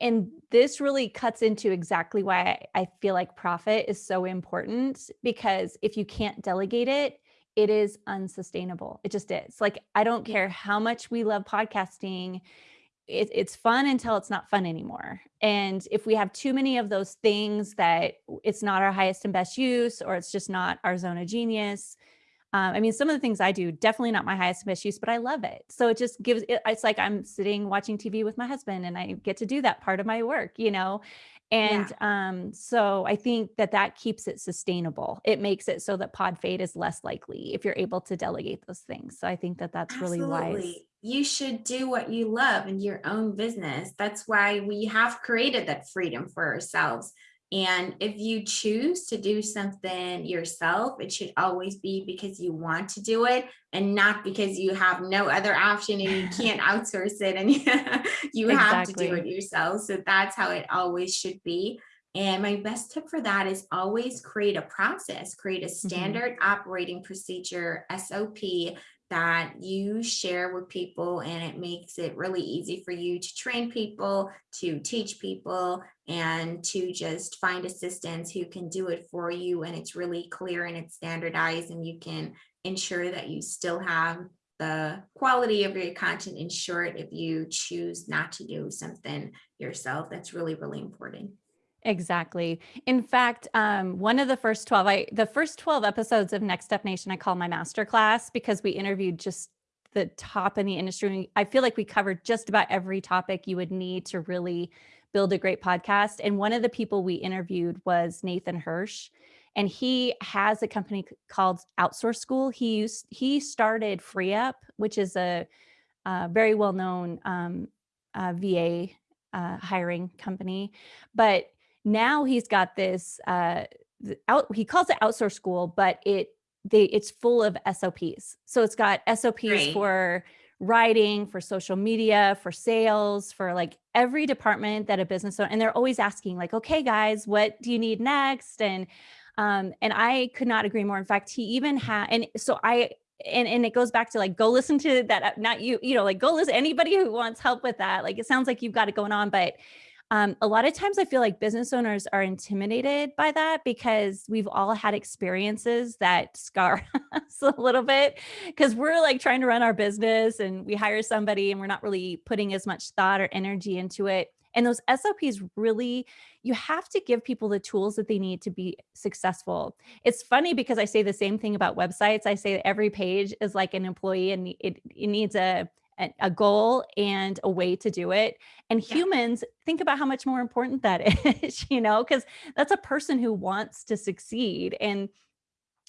and this really cuts into exactly why I feel like profit is so important because if you can't delegate it, it is unsustainable. It just is. Like, I don't care how much we love podcasting it, it's fun until it's not fun anymore. And if we have too many of those things that it's not our highest and best use, or it's just not our zone of genius. Um, I mean, some of the things I do, definitely not my highest and best use, but I love it. So it just gives it, it's like I'm sitting watching TV with my husband and I get to do that part of my work, you know? Yeah. And um, so I think that that keeps it sustainable. It makes it so that pod fade is less likely if you're able to delegate those things. So I think that that's really wise. Absolutely. You should do what you love in your own business. That's why we have created that freedom for ourselves. And if you choose to do something yourself, it should always be because you want to do it and not because you have no other option and you can't outsource it and you have to do it yourself. So that's how it always should be. And my best tip for that is always create a process, create a Mhm. standard operating procedure, SOP, that you share with people and it makes it really easy for you to train people, to teach people, and to just find assistants who can do it for you. And it's really clear and it's standardized, and you can ensure that you still have the quality of your content in short if you choose not to do something yourself. That's really, really important. Exactly. In fact, um, one of the first 12, I the first 12 episodes of Next Step Nation, I call my master class because we interviewed just the top in the industry. I feel like we covered just about every topic you would need to really build a great podcast. And one of the people we interviewed was Nathan Hirsch. And he has a company called Outsource School. He used he started FreeUp, which is a, uh very well-known um, uh, VA uh, hiring company. But now he's got this uh out he calls it outsource school but it they it's full of SOPs. So it's got SOPs Great. for writing, for social media, for sales, for like every department that a business owner and they're always asking like, "Okay guys, what do you need next?" and um and I could not agree more. In fact, he even had and so I and and it goes back to like go listen to that not you you know like go listen anybody who wants help with that like it sounds like you've got it going on but um, a lot of times I feel like business owners are intimidated by that because we've all had experiences that scar us a little bit because we're like trying to run our business and we hire somebody and we're not really putting as much thought or energy into it. And those SOPs really, you have to give people the tools that they need to be successful. It's funny because I say the same thing about websites. I say every page is like an employee and it, it needs a, a goal and a way to do it and Yeah, humans, think about how much more important that is, you know, because that's a person who wants to succeed. And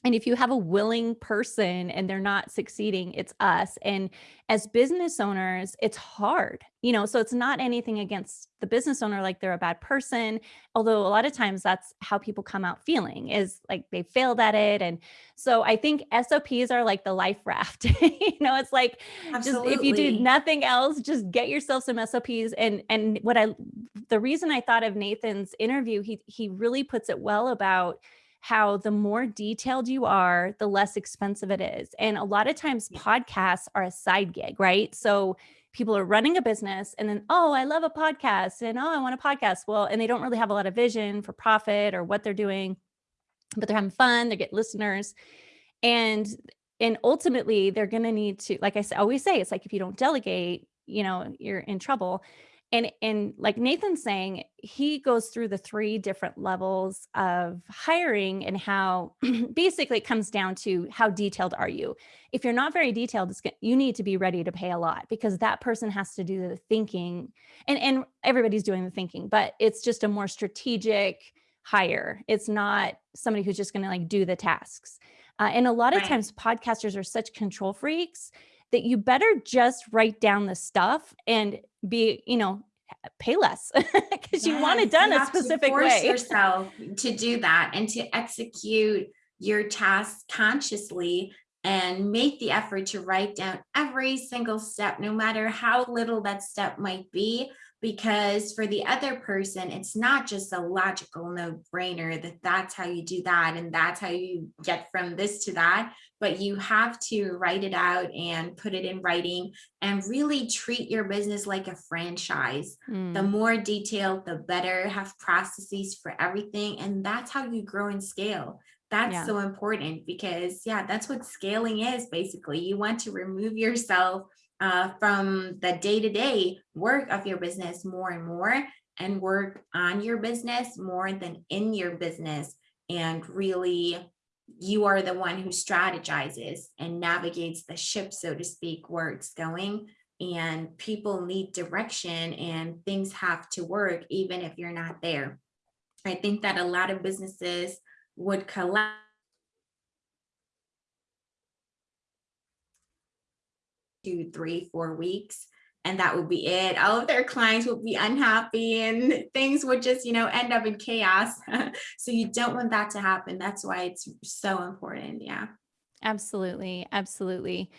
and if you have a willing person and they're not succeeding, it's us. And as business owners, it's hard, you know, so it's not anything against the business owner like they're a bad person. Although a lot of times that's how people come out feeling is like they failed at it. And so I think SOPs are like the life raft. you know, it's like just if you do nothing else, just get yourself some SOPs. And and what I the reason I thought of Nathan's interview, he he really puts it well about how the more detailed you are, the less expensive it is. And a lot of times podcasts are a side gig, right? So people are running a business and then, oh, I love a podcast and oh, I want a podcast. Well, and they don't really have a lot of vision for profit or what they're doing, but they're having fun, they get listeners. And and ultimately they're going to need to like I always say it's like if you don't delegate, you know, you're in trouble. And and like Nathan's saying, he goes through the three different levels of hiring and how basically it comes down to how detailed are you? If you're not very detailed, it's, you need to be ready to pay a lot because that person has to do the thinking and and everybody's doing the thinking, but it's just a more strategic hire. It's not somebody who's just going to like do the tasks. Uh, and a lot of right. times, podcasters are such control freaks that you better just write down the stuff and be, you know, pay less because you want it done a to specific force way. yourself to do that and to execute your tasks consciously and make the effort to write down every single step, no matter how little that step might be. Because for the other person, it's not just a logical no brainer that that's how you do that and that's how you get from this to that, but you have to write it out and put it in writing and really treat your business like a franchise the Mm, more detailed, the better, have processes for everything. And that's how you grow and scale. That's yeah. so important because, yeah, that's what scaling is basically. You want to remove yourself uh, from the day to day work of your business more and more and work on your business more than in your business. And really, you are the one who strategizes and navigates the ship, so to speak, where it's going and people need direction and things have to work even if you're not there. I think that a lot of businesses would collapse two, three, four weeks, and that would be it. All of their clients would be unhappy and things would just, you know, end up in chaos. so you don't want that to happen. That's why it's so important. Yeah. Absolutely. Absolutely.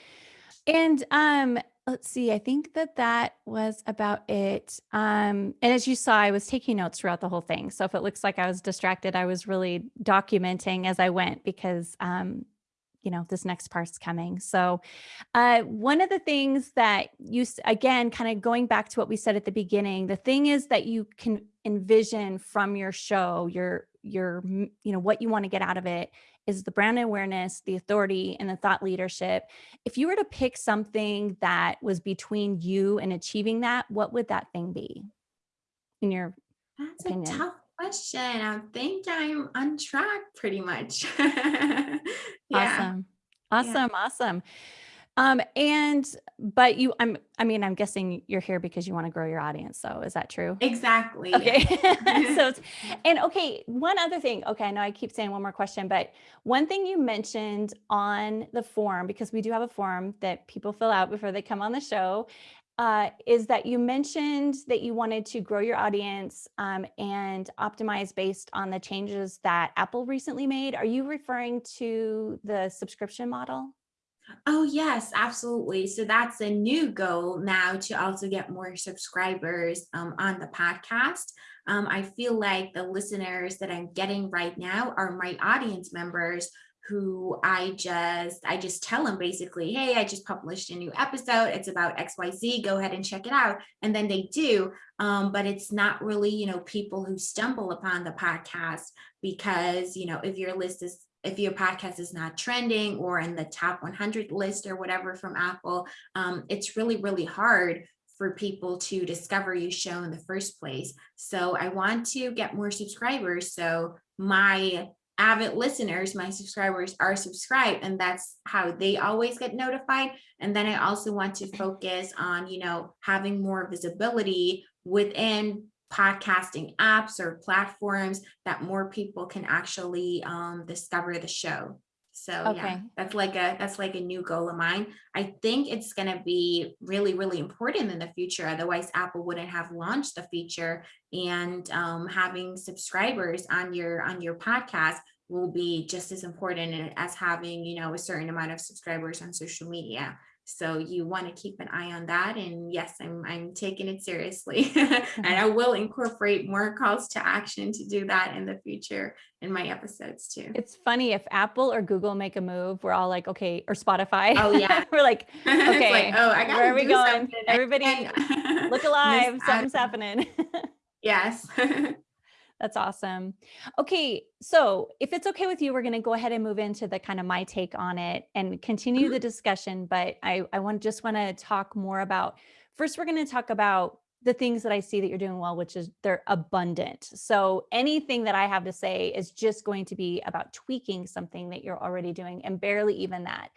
And um, let's see, I think that that was about it. Um, and as you saw, I was taking notes throughout the whole thing. So if it looks like I was distracted, I was really documenting as I went because um, you know, this next part's coming. So, uh, one of the things that you, again, kind of going back to what we said at the beginning, the thing is that you can envision from your show, your, your, you know, what you want to get out of it is the brand awareness, the authority, and the thought leadership. If you were to pick something that was between you and achieving that, what would that thing be, in your That's a opinion? tough question. I think I'm on track pretty much. yeah. Awesome. Yeah. Awesome. Awesome. Um, and but you, I'm, I mean, I'm guessing you're here because you want to grow your audience. So is that true? Exactly. Okay. so it's, and okay, one other thing. Okay, I know I keep saying one more question, but one thing you mentioned on the form, because we do have a form that people fill out before they come on the show, uh, is that you mentioned that you wanted to grow your audience um, and optimize based on the changes that Apple recently made. Are you referring to the subscription model? Oh, yes, absolutely. So that's a new goal now to also get more subscribers um, on the podcast. Um, I feel like the listeners that I'm getting right now are my audience members who I just I just tell them basically, hey, I just published a new episode. It's about XYZ. Go ahead and check it out. And then they do. Um, but it's not really, you know, people who stumble upon the podcast because, you know, if your list is if your podcast is not trending or in the top 100 list or whatever from Apple, um, it's really, really hard for people to discover your show in the first place. So I want to get more subscribers. So my avid listeners, my subscribers are subscribed and that's how they always get notified. And then I also want to focus on, you know, having more visibility within podcasting apps or platforms that more people can actually um, discover the show. So yeah, Okay. that's like a that's like a new goal of mine. I think it's gonna be really really important in the future. Otherwise, Apple wouldn't have launched the feature, and um, having subscribers on your on your podcast will be just as important as having you know a certain amount of subscribers on social media. So you want to keep an eye on that. And yes, I'm I'm taking it seriously. and I will incorporate more calls to action to do that in the future in my episodes too. It's funny if Apple or Google make a move, we're all like, okay, or Spotify. Oh yeah. we're like, okay, like, oh, I got where are we going? something. Everybody look alive. Something's happening. Yes. That's awesome. Okay, so if it's okay with you, we're going to go ahead and move into the kind of my take on it and continue Mhm. the discussion. But I, I want just want to talk more about. First, we're going to talk about the things that I see that you're doing well, which is they're abundant. So anything that I have to say is just going to be about tweaking something that you're already doing, and barely even that.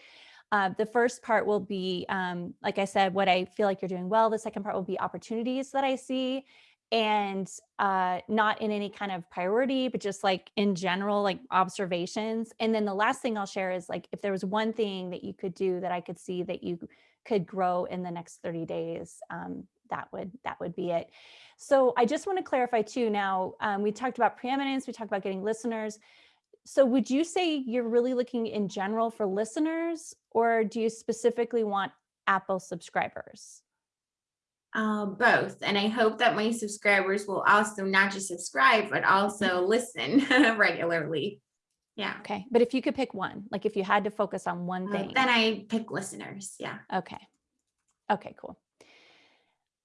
Uh, the first part will be, um, like I said, what I feel like you're doing well. The second part will be opportunities that I see and uh, not in any kind of priority, but just like in general, like observations. And then the last thing I'll share is like if there was one thing that you could do that I could see that you could grow in the next 30 days, um, that would that would be it. So I just want to clarify too. Now um, we talked about preeminence, we talked about getting listeners. So would you say you're really looking in general for listeners, or do you specifically want Apple subscribers? Uh, both. And I hope that my subscribers will also not just subscribe, but also listen regularly. Yeah. Okay. But if you could pick one, like if you had to focus on one Uh, thing. then I pick listeners. Yeah. Okay. Okay, cool.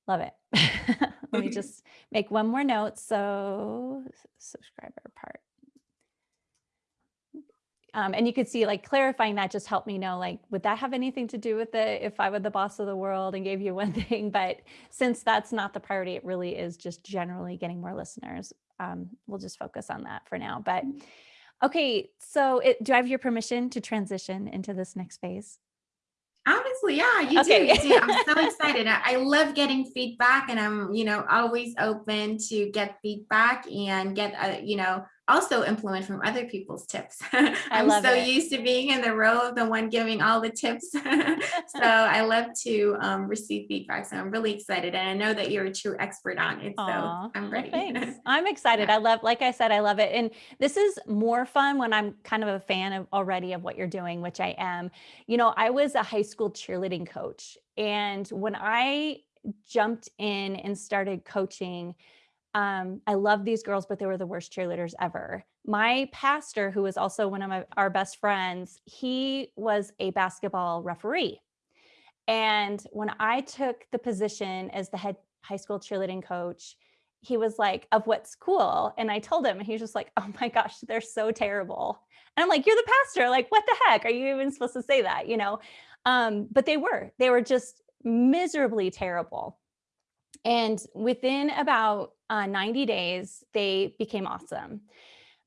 Love it. Let me just make one more note. So subscriber part. Um, and you could see like clarifying that just helped me know like, would that have anything to do with it if I were the boss of the world and gave you one thing? But since that's not the priority, it really is just generally getting more listeners. Um, we'll just focus on that for now. But okay, so it, do I have your permission to transition into this next phase? Honestly, yeah, you Okay. do. You do. I'm so excited. I, I love getting feedback and I'm, you know, always open to get feedback and get, uh, you know, also implement from other people's tips. I'm love so it. used to being in the role of the one giving all the tips. so I love to um, receive feedback. So I'm really excited. And I know that you're a true expert on it. So I'm well, ready. thanks. I'm excited. Yeah. I love, like I said, I love it. And this is more fun when I'm kind of a fan of already of what you're doing, which I am. You know, I was a high school cheerleading coach. And when I jumped in and started coaching, um, I love these girls, but they were the worst cheerleaders ever. My pastor, who was also one of my, our best friends, he was a basketball referee. And when I took the position as the head high school cheerleading coach, he was like, of what's cool. And I told him, and he was just like, oh my gosh, they're so terrible. And I'm like, you're the pastor. Like, what the heck? Are you even supposed to say that? You know? Um, but they were, they were just miserably terrible. And within about uh, 90 days, they became awesome.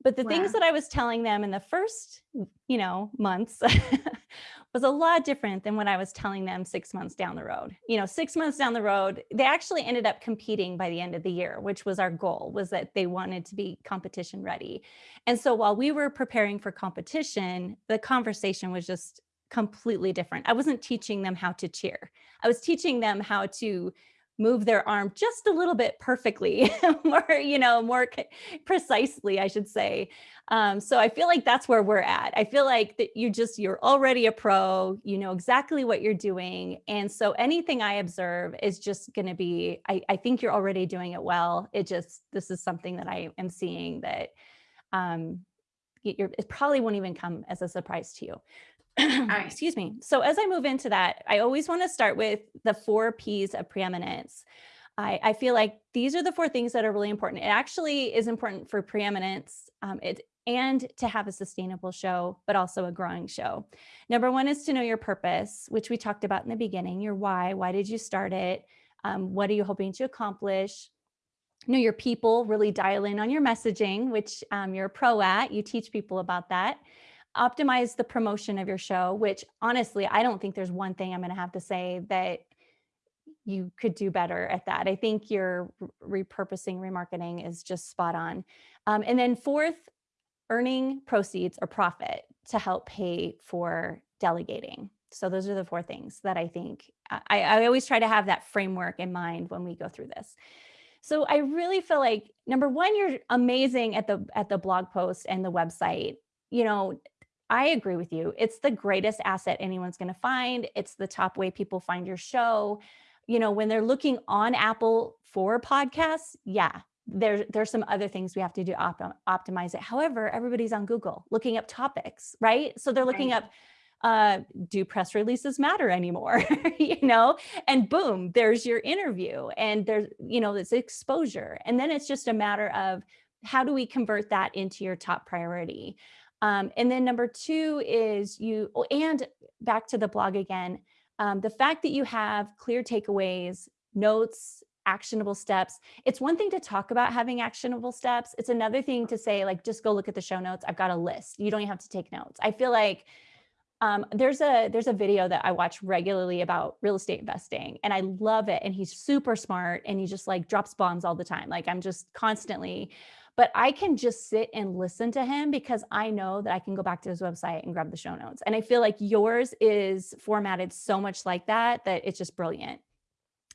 But the Wow. things that I was telling them in the first, you know, months was a lot different than what I was telling them six months down the road. You know, six months down the road, they actually ended up competing by the end of the year, which was our goal, was that they wanted to be competition ready. And so while we were preparing for competition, the conversation was just completely different. I wasn't teaching them how to cheer. I was teaching them how to move their arm just a little bit perfectly more you know more precisely i should say. Um, so i feel like that's where we're at. I feel like that you just you're already a pro you know exactly what you're doing and so anything i observe is just going to be I, I think you're already doing it well. It just this is something that i am seeing that um, it probably won't even come as a surprise to you. Excuse me. So as I move into that, I always want to start with the four P's of preeminence. I, I feel like these are the four things that are really important. It actually is important for preeminence um, it, and to have a sustainable show, but also a growing show. Number one is to know your purpose, which we talked about in the beginning, your why. Why did you start it? Um, what are you hoping to accomplish? Know your people, really dial in on your messaging, which um, you're a pro at. You teach people about that optimize the promotion of your show, which honestly, I don't think there's one thing I'm going to have to say that you could do better at that. I think your repurposing, remarketing is just spot on. Um, and then fourth, earning proceeds or profit to help pay for delegating. So those are the four things that I think I, I always try to have that framework in mind when we go through this. So I really feel like number one, you're amazing at the at the blog post and the website. You know, I agree with you. It's the greatest asset anyone's going to find. It's the top way people find your show. You know, when they're looking on Apple for podcasts, yeah, there, there's some other things we have to do to opt- optimize it. However, everybody's on Google looking up topics, right? So they're looking Right. up uh, do press releases matter anymore? you know, and boom, there's your interview and there's, you know, this exposure. And then it's just a matter of how do we convert that into your top priority? Um, and then number two is you, oh, and back to the blog again, um, the fact that you have clear takeaways, notes, actionable steps. It's one thing to talk about having actionable steps. It's another thing to say, like, just go look at the show notes. I've got a list. You don't even have to take notes. I feel like um, there's a there's a video that I watch regularly about real estate investing, and I love it. And he's super smart, and he just like drops bombs all the time. Like I'm just constantly, but I can just sit and listen to him because I know that I can go back to his website and grab the show notes. And I feel like yours is formatted so much like that that it's just brilliant.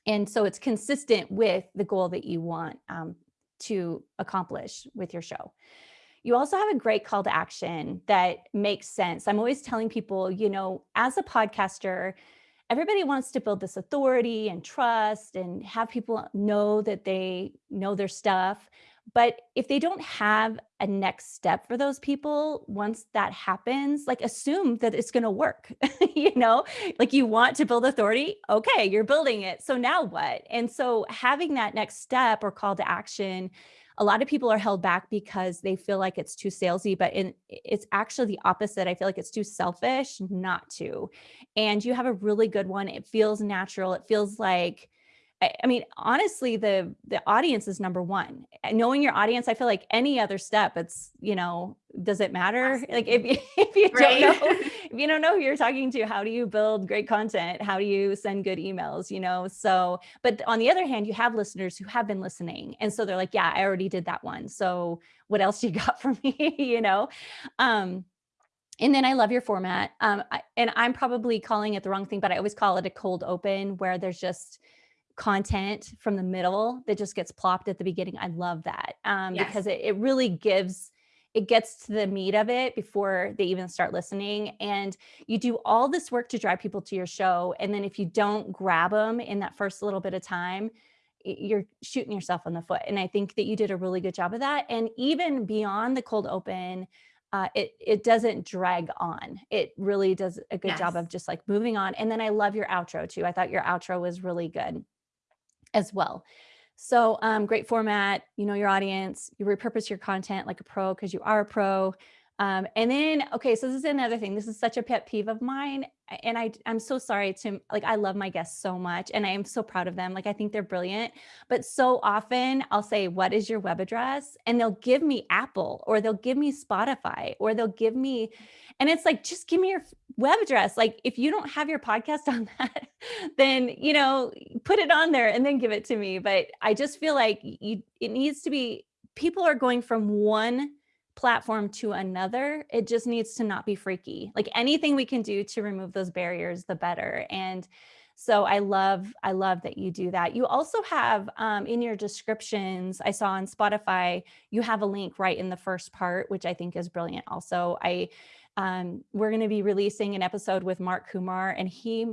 And so it's consistent with the goal that you want um, to accomplish with your show. You also have a great call to action that makes sense. I'm always telling people, you know, as a podcaster, everybody wants to build this authority and trust and have people know that they know their stuff. But if they don't have a next step for those people, once that happens, like assume that it's going to work, you know, like you want to build authority. Okay, you're building it. So now what? And so having that next step or call to action, a lot of people are held back because they feel like it's too salesy, but in, it's actually the opposite. I feel like it's too selfish not to. And you have a really good one. It feels natural. It feels like, I, I mean, honestly, the the audience is number one. Knowing your audience, I feel like any other step, it's you know, does it matter? Like if you, if you right. don't know, if you don't know who you're talking to, how do you build great content? How do you send good emails? You know, so but on the other hand, you have listeners who have been listening, and so they're like, yeah, I already did that one. So what else you got for me? you know. Um, and then I love your format. Um, I, and I'm probably calling it the wrong thing, but I always call it a cold open where there's just content from the middle that just gets plopped at the beginning. I love that um, yes. because it, it really gives, it gets to the meat of it before they even start listening. And you do all this work to drive people to your show. And then if you don't grab them in that first little bit of time, you're shooting yourself in the foot. And I think that you did a really good job of that. And even beyond the cold open, uh, it it doesn't drag on. It really does a good yes. job of just like moving on. And then I love your outro too. I thought your outro was really good as well. So um, great format, you know your audience, you repurpose your content like a pro because you are a pro. Um, and then, okay, so this is another thing. This is such a pet peeve of mine. And I, I'm so sorry to, like, I love my guests so much and I am so proud of them. Like, I think they're brilliant. But so often I'll say, what is your web address? And they'll give me Apple or they'll give me Spotify or they'll give me, and it's like, just give me your web address. Like, if you don't have your podcast on that, then, you know, put it on there and then give it to me. But I just feel like you, it needs to be, people are going from one platform to another, it just needs to not be freaky. Like anything we can do to remove those barriers, the better. And so I love, I love that you do that. You also have um, in your descriptions, I saw on Spotify, you have a link right in the first part, which I think is brilliant. Also, I, um, we're going to be releasing an episode with Mark Kumar and he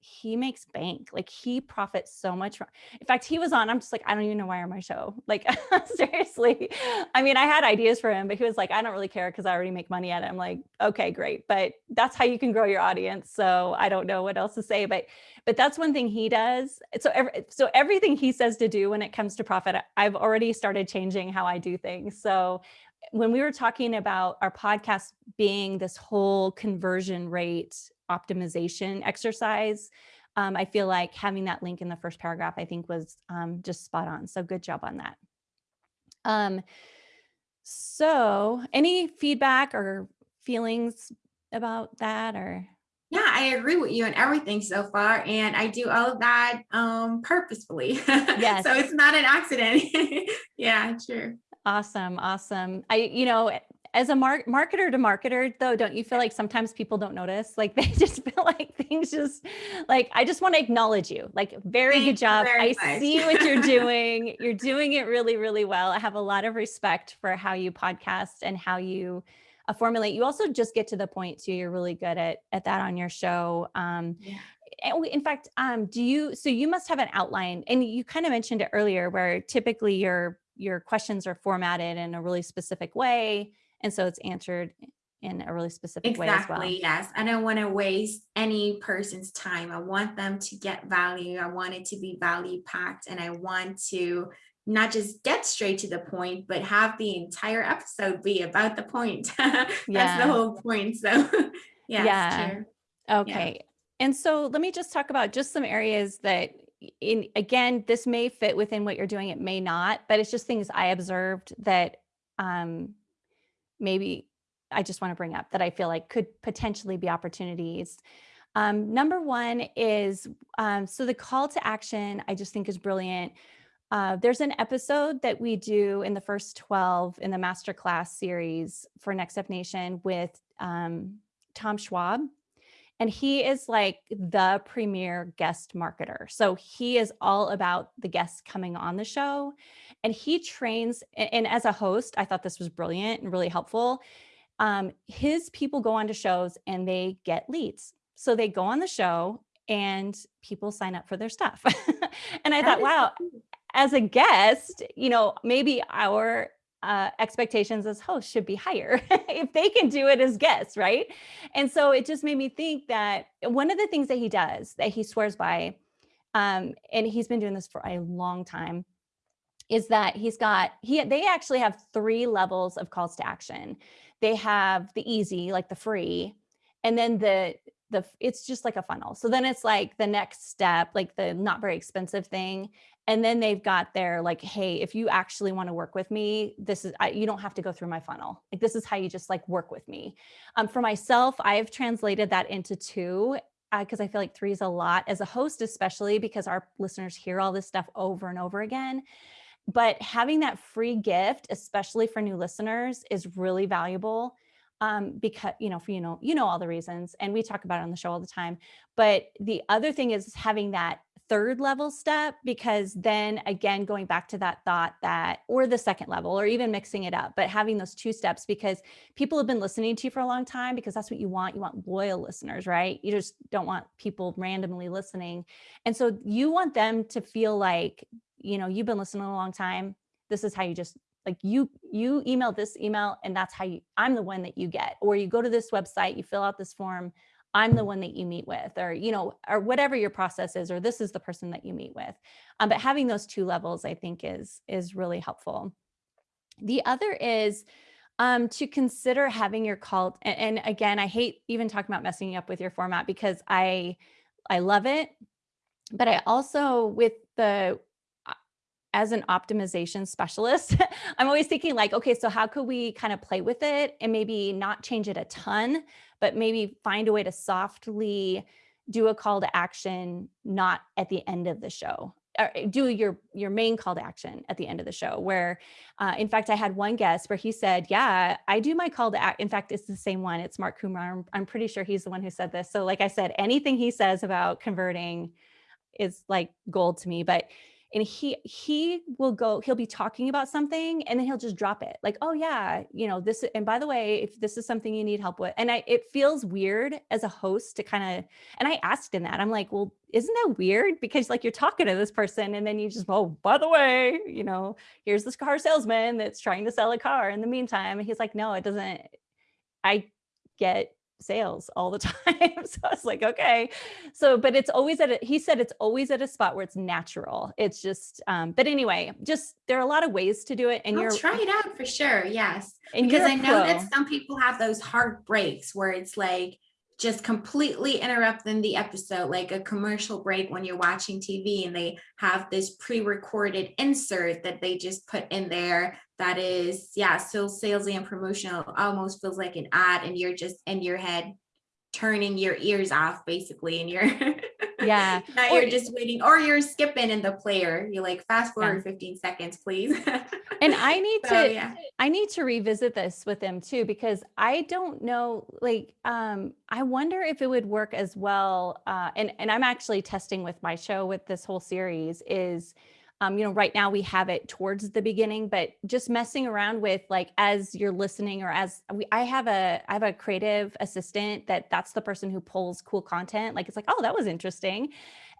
he makes bank. Like he profits so much. From, in fact, he was on, I'm just like, I don't even know why on my show. Like seriously. I mean, I had ideas for him, but he was like, I don't really care because I already make money at it. I'm like, okay, great. But that's how you can grow your audience. So I don't know what else to say, but, but that's one thing he does. So, every, so everything he says to do when it comes to profit, I've already started changing how I do things. So when we were talking about our podcast being this whole conversion rate optimization exercise, um, I feel like having that link in the first paragraph, I think was um, just spot on. So good job on that. Um, so any feedback or feelings about that or? Yeah, I agree with you on everything so far. And I do all of that um, purposefully. Yes. so it's not an accident. yeah, sure. Awesome. Awesome. I, you know, as a mar marketer to marketer though, don't you feel like sometimes people don't notice? Like they just feel like things just like, I just want to acknowledge you. Like very Thank good job. I much. see what you're doing. you're doing it really, really well. I have a lot of respect for how you podcast and how you uh, formulate. You also just get to the point too. You're really good at, at that on your show. Um, yeah in fact, um, do you, so you must have an outline and you kind of mentioned it earlier where typically your, your questions are formatted in a really specific way and so it's answered in a really specific exactly, way as well. Yes. I don't want to waste any person's time. I want them to get value. I want it to be value packed and I want to not just get straight to the point, but have the entire episode be about the point. That's yeah. the whole point. So yes, yeah. True. Okay. Yeah. And so let me just talk about just some areas that in again, this may fit within what you're doing. It may not, but it's just things I observed that um, maybe I just want to bring up that I feel like could potentially be opportunities. Um, number one is, um, so the call to action, I just think is brilliant. Uh, there's an episode that we do in the first 12 in the masterclass series for Next Step Nation with um, Tom Schwab. And he is like the premier guest marketer. So he is all about the guests coming on the show and he trains and as a host, I thought this was brilliant and really helpful. Um, his people go on to shows and they get leads. So they go on the show and people sign up for their stuff. and I That thought, wow, as a guest, you know, maybe our uh, expectations as hosts should be higher if they can do it as guests, right? And so it just made me think that one of the things that he does that he swears by, um, and he's been doing this for a long time, is that he's got he they actually have three levels of calls to action. They have the easy, like the free, and then the the it's just like a funnel. So then it's like the next step, like the not very expensive thing. And then they've got their like, hey, if you actually want to work with me, this is I, you don't have to go through my funnel. Like this is how you just like work with me. Um, for myself, I've translated that into two because I feel like three is a lot as a host, especially because our listeners hear all this stuff over and over again but having that free gift, especially for new listeners, is really valuable um, because you know, for you know, you know all the reasons, and we talk about it on the show all the time. But the other thing is having that third level step because then again going back to that thought that or the second level or even mixing it up but having those two steps because people have been listening to you for a long time because that's what you want. You want loyal listeners right? You just don't want people randomly listening. And so you want them to feel like you know, you've been listening a long time. This is how you just like you you email this email and that's how you I'm the one that you get. Or you go to this website, you fill out this form, I'm the one that you meet with or you know or whatever your process is or this is the person that you meet with. Um, but having those two levels I think is is really helpful. The other is um, to consider having your call and, and again I hate even talking about messing up with your format because I I love it but I also with the as an optimization specialist, I'm always thinking like, okay, so how could we kind of play with it and maybe not change it a ton, but maybe find a way to softly do a call to action, not at the end of the show. Or eh, do your your main call to action at the end of the show where uh, in fact i had one guest where he said yeah i do my call to act in fact it's the same one it's mark kumar I'm, I'm pretty sure he's the one who said this so like i said anything he says about converting is like gold to me but and he he will go he'll be talking about something and then he'll just drop it like oh yeah you know this and by the way if this is something you need help with and i it feels weird as a host to kind of and i asked him that i'm like well isn't that weird? Because like you're talking to this person and then you just oh by the way you know here's this car salesman that's trying to sell a car in the meantime and he's like no it doesn't i get sales all the time. so I was like, okay. So, but it's always at a, he said it's always at a spot where it's natural. It's just, um, but anyway, just there are a lot of ways to do it. And I'll you're try it out for sure. Yes. and Because I know pro. that some people have those hard breaks where it's like just completely interrupting the episode, like a commercial break when you're watching TV and they have this pre-recorded insert that they just put in there that is, yeah, so salesy and promotional, almost feels like an ad and you're just in your head turning your ears off basically and you're Yeah. now Or- you're just waiting or you're skipping in the player you're like fast Yeah. forward 15 seconds please and I need so to, yeah I need to revisit this with them too, because I don't know, like, um, I wonder if it would work as well. Uh, and, and I'm actually testing with my show with this whole series is, um, you know, right now we have it towards the beginning, but just messing around with like, as you're listening or as we, I have a, I have a creative assistant that that's the person who pulls cool content. Like, it's like, oh, that was interesting.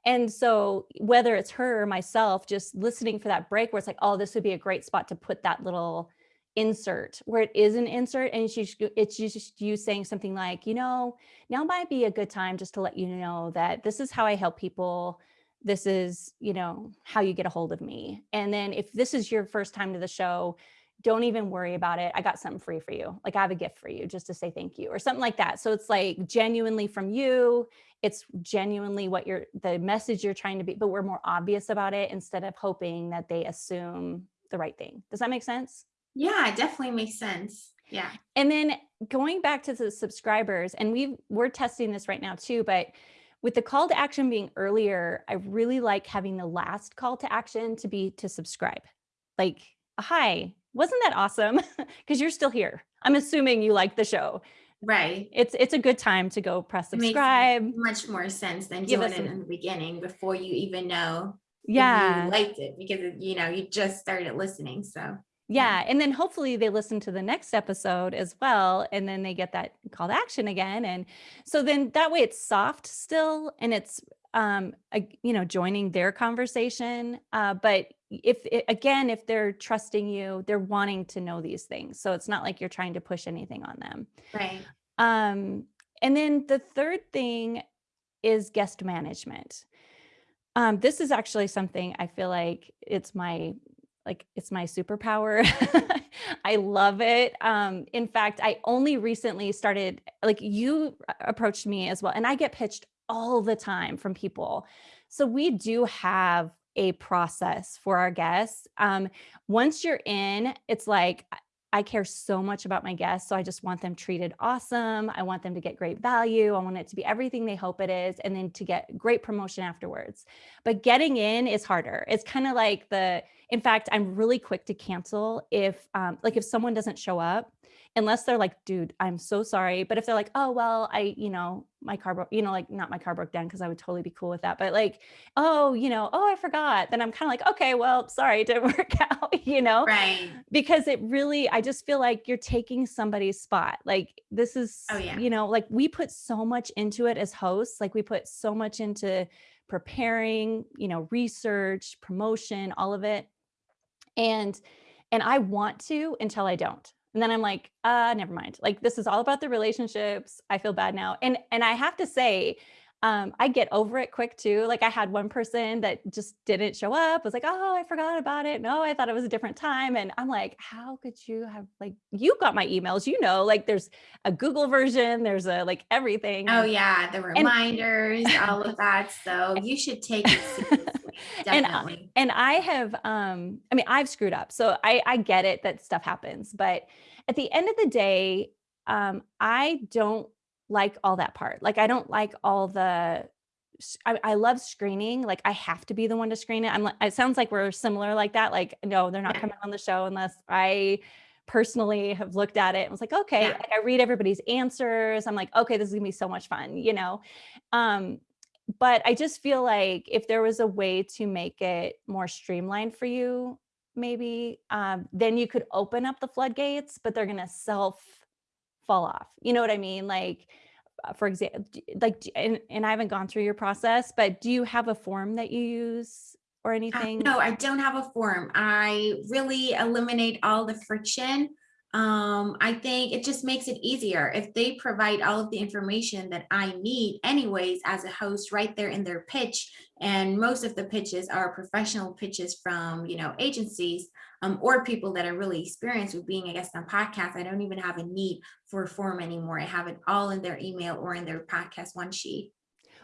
And so whether it's her or myself, just listening for that break where it's like, oh, this would be a great spot to put that little insert where it is an insert and she's it's just you saying something like, you know, now might be a good time just to let you know that this is how I help people. This is, you know, how you get a hold of me. And then if this is your first time to the show, don't even worry about it. I got something free for you. Like I have a gift for you just to say thank you or something like that. So it's like genuinely from you. It's genuinely what you're the message you're trying to be, but we're more obvious about it instead of hoping that they assume the right thing. Does that make sense? yeah it definitely makes sense yeah And then going back to the subscribers, and we we're testing this right now too, but with the call to action being earlier, I really like having the last call to action to be to subscribe. Like, hi, wasn't that awesome? Because you're still here. I'm assuming you like the show. right. it's it's a good time to go press subscribe. much more sense than Give doing it in the beginning before you even know Yeah. you liked it because you know you just started listening. So Yeah. And then hopefully they listen to the next episode as well. And then they get that call to action again. And so then that way it's soft still and it's, um, you know, joining their conversation. Uh, but if, it, again, if they're trusting you, they're wanting to know these things. So it's not like you're trying to push anything on them. right, Um, and then the third thing is guest management. Um, this is actually something I feel like it's my like it's my superpower. I love it. Um, in fact, I only recently started like you approached me as well, and I get pitched all the time from people. So we do have a process for our guests. Um, once you're in, it's like I care so much about my guests. So I just want them treated awesome. I want them to get great value. I want it to be everything they hope it is, and then to get great promotion afterwards. But getting in is harder. It's kind of like the, in fact, I'm really quick to cancel if, um, like, if someone doesn't show up, unless they're like, dude, I'm so sorry. But if they're like, oh, well, I, you know, my car broke, you know, like not my car broke down because I would totally be cool with that. But like, oh, you know, oh, I forgot. Then I'm kind of like, okay, well, sorry, it didn't work out, you know? right. because it really i just feel like you're taking somebody's spot like this oh, is Oh, yeah. you know like we put so much into it as hosts like we put so much into preparing you know research promotion all of it and and i want to until i don't and then i'm like uh never mind like this is all about the relationships i feel bad now and and i have to say um, I get over it quick too. Like I had one person that just didn't show up, was like, oh, I forgot about it. No, I thought it was a different time. And I'm like, how could you have like, you got my emails, you know, like there's a Google version, there's a like everything. Oh yeah, the reminders, all of that. So you should take it And I- and I have, um, I mean, I've screwed up. So I, I get it that stuff happens, but at the end of the day, um, I don't like all that part. Like, I don't like all the, I love screening. Like, I have to be the one to screen it. I'm like, it sounds like we're similar like that. Like, no, they're not Yeah. coming on the show unless I personally have looked at it and was like, okay, Yeah. like I read everybody's answers. I'm like, okay, this is gonna be so much fun, you know? Um, but I just feel like if there was a way to make it more streamlined for you, maybe, um, then you could open up the floodgates, but they're gonna self fall off. You know what I mean? Like, uh, for example, like, and, and I haven't gone through your process, but do you have a form that you use or Uh, anything? No, I don't have a form. I really eliminate all the friction. Um, I think it just makes it easier if they provide all of the information that I need anyways as a host right there in their pitch. And most of the pitches are professional pitches from, you know, agencies um, or people that are really experienced with being a guest on podcasts. I don't even have a need for a form anymore. I have it all in their email or in their podcast one sheet.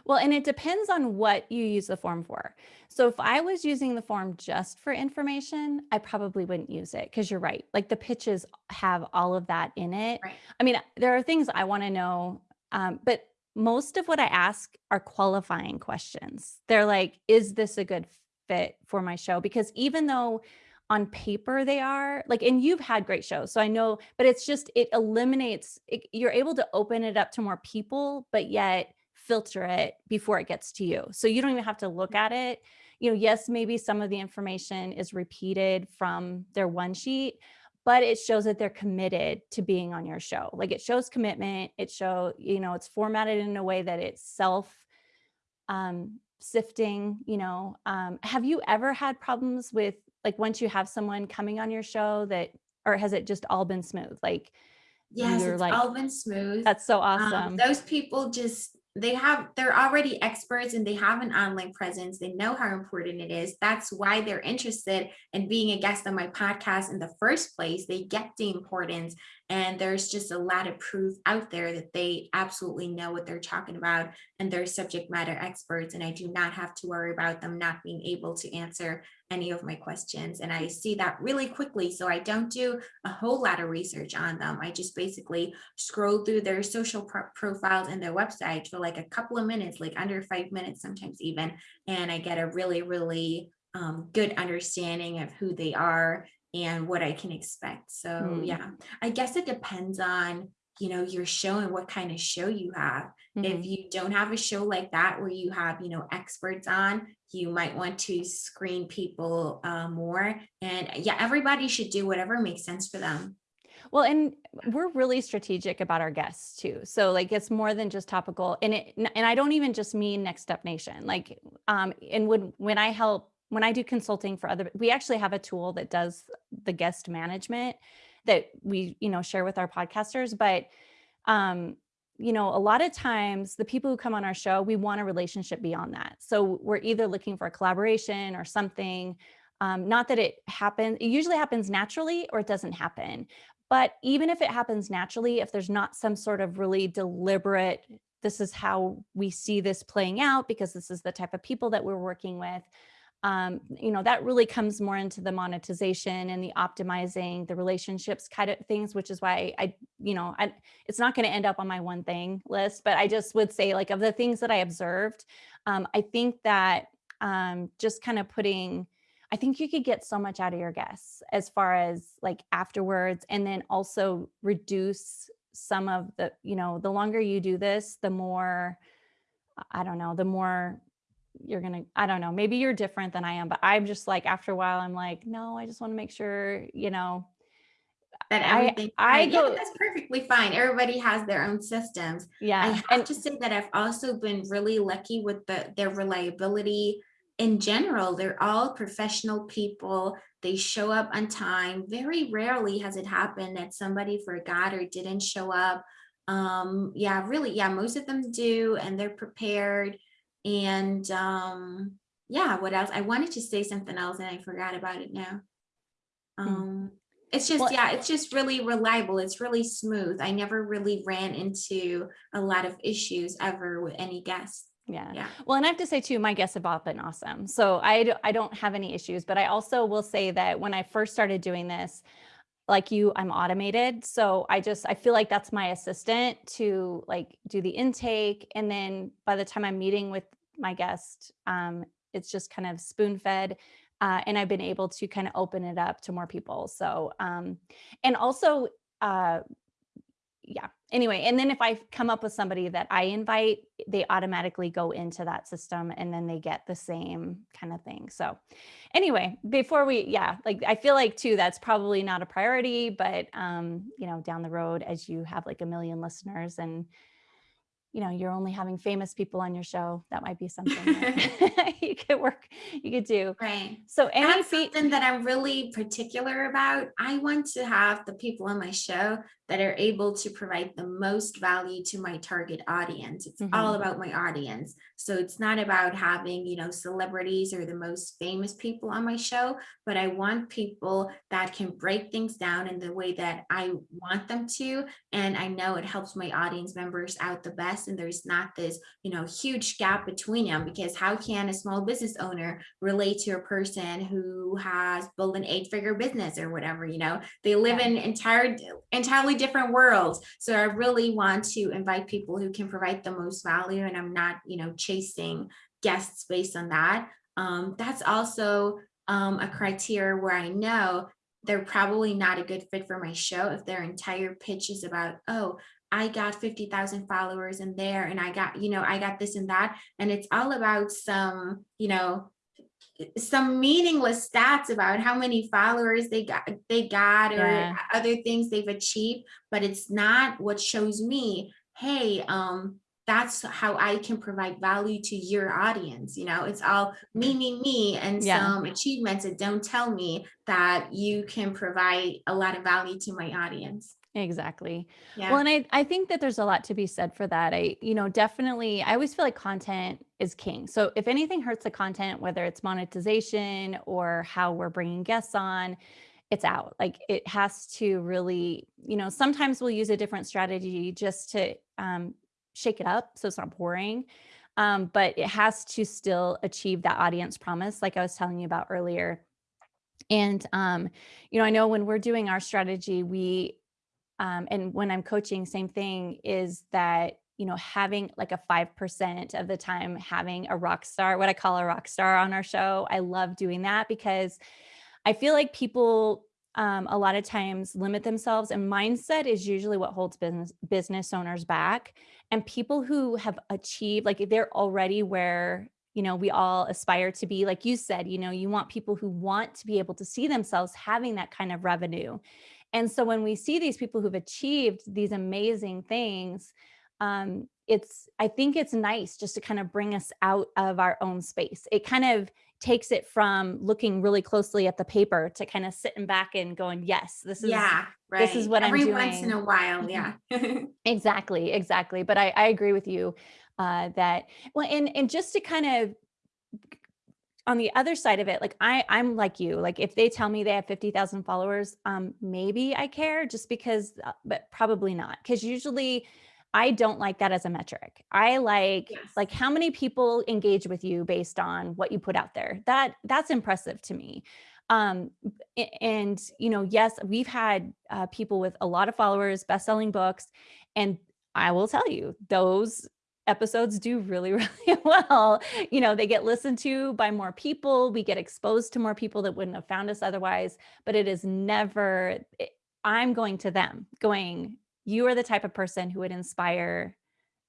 Well, and it depends on what you use the form for. So if I was using the form just for information, I probably wouldn't use it because you're right. Like the pitches have all of that in it. Right. I mean, there are things I want to know, um, but most of what I ask are qualifying questions. They're like, is this a good fit for my show? Because even though on paper they are like and you've had great shows so i know but it's just it eliminates it, you're able to open it up to more people but yet filter it before it gets to you so you don't even have to look at it. You know yes maybe some of the information is repeated from their one sheet but it shows that they're committed to being on your show. Like it shows commitment it show you know it's formatted in a way that it's self um sifting you know um have you ever had problems with like once you have someone coming on your show that or has it just all been smooth? Like Yes, You're it's like, all been smooth. that's so Um, awesome. those people just they have they're already experts and they have an online presence. They know how important it is. That's why they're interested in being a guest on my podcast in the first place. They get the importance and there's just a lot of proof out there that they absolutely know what they're talking about and they're subject matter experts and i do not have to worry about them not being able to answer any of my questions and i see that really quickly so i don't do a whole lot of research on them i just basically scroll through their social pro- profiles and their website for like a couple of minutes, like under five minutes, sometimes even. And I get a really, really um, good understanding of who they are and what I can expect. So, Hmm. yeah, I guess it depends on you know, you're showing what kind of show you have. If Mhm. you don't have a show like that where you have, you know, experts on, you might want to screen people uh, more. And yeah, everybody should do whatever makes sense for them. Well, and we're really strategic about our guests too. So like it's more than just topical. And it and I don't even just mean Next Step Nation. Like um and when when I help when I do consulting for other we actually have a tool that does the guest management that we, you know, share with our podcasters, but um you know, a lot of times the people who come on our show, we want a relationship beyond that. So we're either looking for a collaboration or something um, not that it happens, it usually happens naturally or it doesn't happen. But even if it happens naturally, if there's not some sort of really deliberate, this is how we see this playing out because this is the type of people that we're working with, um, you know, that really comes more into the monetization and the optimizing the relationships kind of things, which is why I, you know, I, it's not going to end up on my one thing list, but I just would say like of the things that I observed, um, I think that um, just kind of putting, I think you could get so much out of your guests as far as like afterwards, and then also reduce some of the, you know, the longer you do this, the more, I don't know, the more you're gonna, I don't know, maybe you're different than I am, but I'm just like, after a while, I'm like, no, I just want to make sure, you know, That I, everything's I fine. Yeah, go, that's perfectly fine. Everybody has their own systems. yeah I have And to say that I've also been really lucky with the their reliability in general. They're all professional people. They show up on time. Very rarely has it happened that somebody forgot or didn't show up. Um, yeah, really, yeah, most of them do, and they're prepared. And um, yeah, what else? I wanted to say something else and I forgot about it now. mm, Um, it's just, well, yeah, it's just really reliable. It's really smooth. I never really ran into a lot of issues ever with any guests. Yeah. Yeah. Well, and I have to say too, my guests have all been awesome. So I, I don't have any issues, but I also will say that when I first started doing this, like you, I'm automated. So I just, I feel like that's my assistant to like do the intake. And then by the time I'm meeting with my guest, um, it's just kind of spoon fed. Uh, and I've been able to kind of open it up to more people. So, um, and also, uh, yeah. Anyway, and then if I come up with somebody that I invite, they automatically go into that system and then they get the same kind of thing. So anyway, before we, yeah, like I feel like too, that's probably not a priority, but um, you know, down the road as you have like a million listeners and you know, you're only having famous people on your show, that might be something that you could work, you could do. Right. So any That's something that I'm really particular about. I want to have the people on my show that are able to provide the most value to my target audience. It's all Mhm. about my audience. So it's not about having, you know, celebrities or the most famous people on my show, but I want people that can break things down in the way that I want them to. And I know it helps my audience members out the best. And there's not this, you know, huge gap between them because how can a small business owner relate to a person who has built an eight figure business or whatever, you know, they live Yeah. in entire, entirely different worlds. So I really want to invite people who can provide the most value and I'm not, you know, chasing guests based on that. Um, that's also um, a criteria where I know they're probably not a good fit for my show if their entire pitch is about, oh, I got 50,000 followers in there and I got, you know, I got this and that. And it's all about some, you know, some meaningless stats about how many followers they got they got or yeah, other things they've achieved but it's not what shows me hey um that's how i can provide value to your audience you know? It's all me me me and yeah. some achievements that don't tell me that you can provide a lot of value to my audience Exactly. Yeah. Well, and I I think that there's a lot to be said for that. I, you know, definitely I always feel like content is king. So if anything hurts the content, whether it's monetization or how we're bringing guests on, it's out. Like it has to really, you know, sometimes we'll use a different strategy just to um, shake it up so it's not boring. Um, but it has to still achieve that audience promise, like I was telling you about earlier. And um, you know, I know when we're doing our strategy, we um, and when I'm coaching, same thing is that, you know, having like a 5% of the time having a rock star, what I call a rock star on our show. I love doing that because I feel like people um, a lot of times limit themselves and mindset is usually what holds business business owners back and people who have achieved like they're already where you know we all aspire to be like you said you know you want people who want to be able to see themselves having that kind of revenue and so when we see these people who've achieved these amazing things um, it's i think it's nice just to kind of bring us out of our own space it kind of takes it from looking really closely at the paper to kind of sitting back and going, yes, this is Yeah, this is right. what I'm doing. Every once in a while, Mhm. yeah. Exactly, exactly. But I, I agree with you uh, that well, and and just to kind of on the other side of it, like I, I'm like you. Like if they tell me they have fifty thousand followers, um, maybe I care just because, uh, but probably not. Because usually, I don't like that as a metric. I like Yes. like how many people engage with you based on what you put out there. That that's impressive to me. Um, and you know, yes, we've had uh, people with a lot of followers, best-selling books, and I will tell you, those episodes do really, really well. You know, they get listened to by more people. We get exposed to more people that wouldn't have found us otherwise, but it is never, I'm going to them going, you are the type of person who would inspire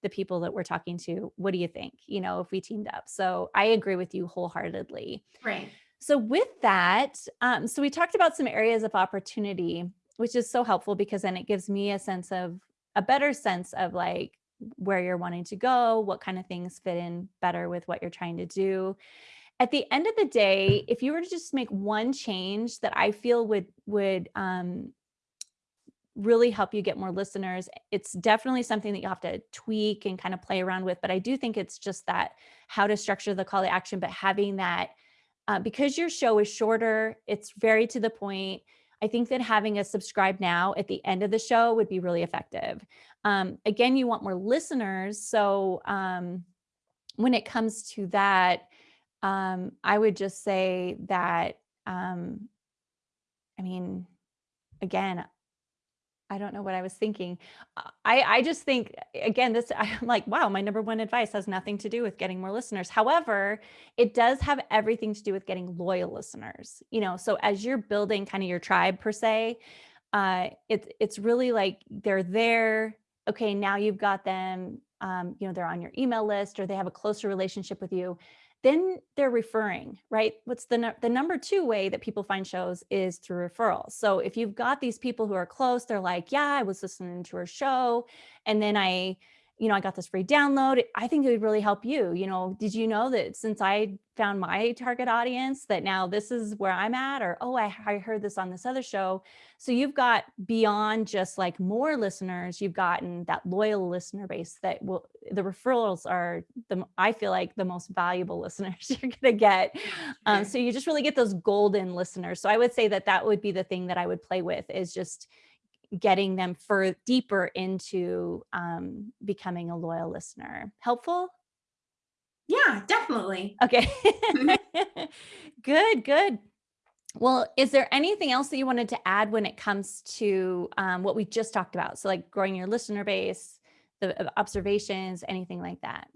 the people that we're talking to. What do you think? You know, if we teamed up. So I agree with you wholeheartedly. Right. So with that, um, so we talked about some areas of opportunity, which is so helpful because then it gives me a sense of a better sense of like where you're wanting to go, what kind of things fit in better with what you're trying to do. At the end of the day, if you were to just make one change that I feel would would um, really help you get more listeners, it's definitely something that you have to tweak and kind of play around with. But I do think it's just that how to structure the call to action, but having that uh, because your show is shorter, it's very to the point. I think that having a subscribe now at the end of the show would be really effective. Um, again, you want more listeners. So um, when it comes to that, um, I would just say that, um, I mean, again, I don't know what I was thinking. I I just think again, this I'm like, wow, my number one advice has nothing to do with getting more listeners. However, it does have everything to do with getting loyal listeners. You know, so as you're building kind of your tribe per se, uh, it's it's really like they're there. Okay, now you've got them. Um, you know, they're on your email list or they have a closer relationship with you. Then they're referring, right? What's the the number two way that people find shows is through referrals. So if you've got these people who are close, they're like, yeah, I was listening to her show, and then I you know, I got this free download. I think it would really help you. You know, did you know that since I found my target audience, that now this is where I'm at? Or, oh, I, I heard this on this other show. So you've got beyond just like more listeners, you've gotten that loyal listener base that will, the referrals are the, I feel like the most valuable listeners you're going to get. Um, so you just really get those golden listeners. So I would say that that would be the thing that I would play with is just getting them for deeper into um, becoming a loyal listener. Helpful? Yeah, definitely. Okay. good, good. Well, is there anything else that you wanted to add when it comes to um, what we just talked about? So, like growing your listener base, the uh, observations, anything like that?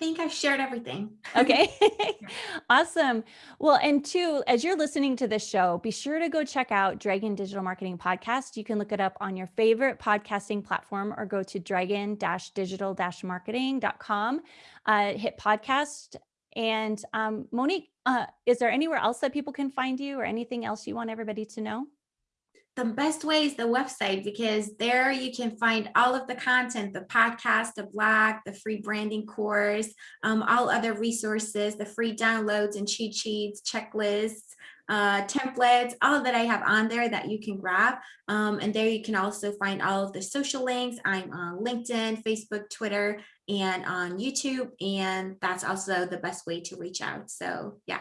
I think I've shared everything. Okay. Awesome. Well, and two, as you're listening to this show, be sure to go check out Dragon Digital Marketing Podcast. You can look it up on your favorite podcasting platform or go to dragon digital marketing.com, uh, hit podcast. And um, Monique, uh, is there anywhere else that people can find you or anything else you want everybody to know? The best way is the website because there you can find all of the content the podcast the blog the free branding course um, all other resources the free downloads and cheat sheets checklists uh, templates all that i have on there that you can grab. Um, and there you can also find all of the social links. I'm on linkedin facebook twitter and on youtube and that's also the best way to reach out. So yeah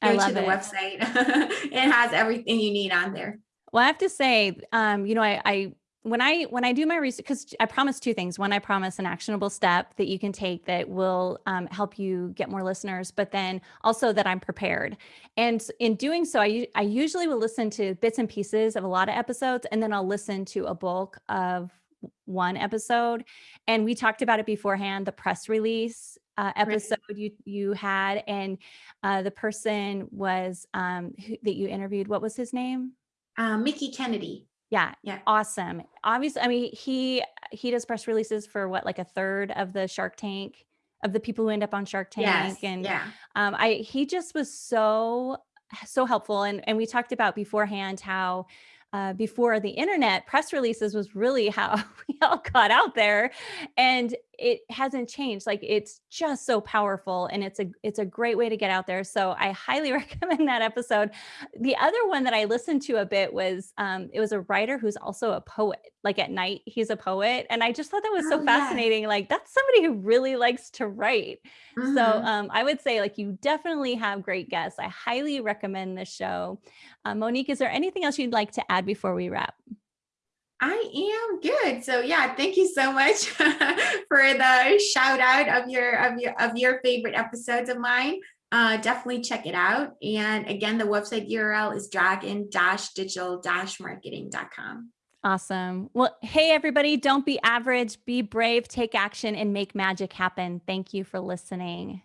I go to the it. website. It has everything you need on there Well, I have to say, um, you know, I, I when I when I do my research, because I promise two things. One, I promise an actionable step that you can take that will um, help you get more listeners, but then also that I'm prepared. And in doing so, I I usually will listen to bits and pieces of a lot of episodes, and then I'll listen to a bulk of one episode. And we talked about it beforehand, the press release uh, Right. episode you you had, and uh, the person was um, who, that you interviewed. What was his name? Uh, Mickie Kennedy. Yeah, Yeah. awesome. Obviously, I mean, he he does press releases for what, like a third of the Shark Tank of the people who end up on Shark Yes. Tank, and Yeah. um, I he just was so so helpful. And and we talked about beforehand how uh, before the internet, press releases was really how we all got out there, and it hasn't changed. Like it's just so powerful, and it's a it's a great way to get out there. So I highly recommend that episode. The other one that I listened to a bit was um, it was a writer who's also a poet. Like at night, he's a poet, and I just thought that was so Oh, yes. fascinating. Like that's somebody who really likes to write. So Mhm. um, I would say like you definitely have great guests. I highly recommend this show. Uh, Monique, is there anything else you'd like to add before we wrap? I am good. So yeah, thank you so much for the shout out of your of your of your favorite episodes of mine. Uh, definitely check it out. And again, the website URL is dragon-digital-marketing.com. Awesome. Well, hey, everybody, don't be average, be brave, take action, and make magic happen. Thank you for listening.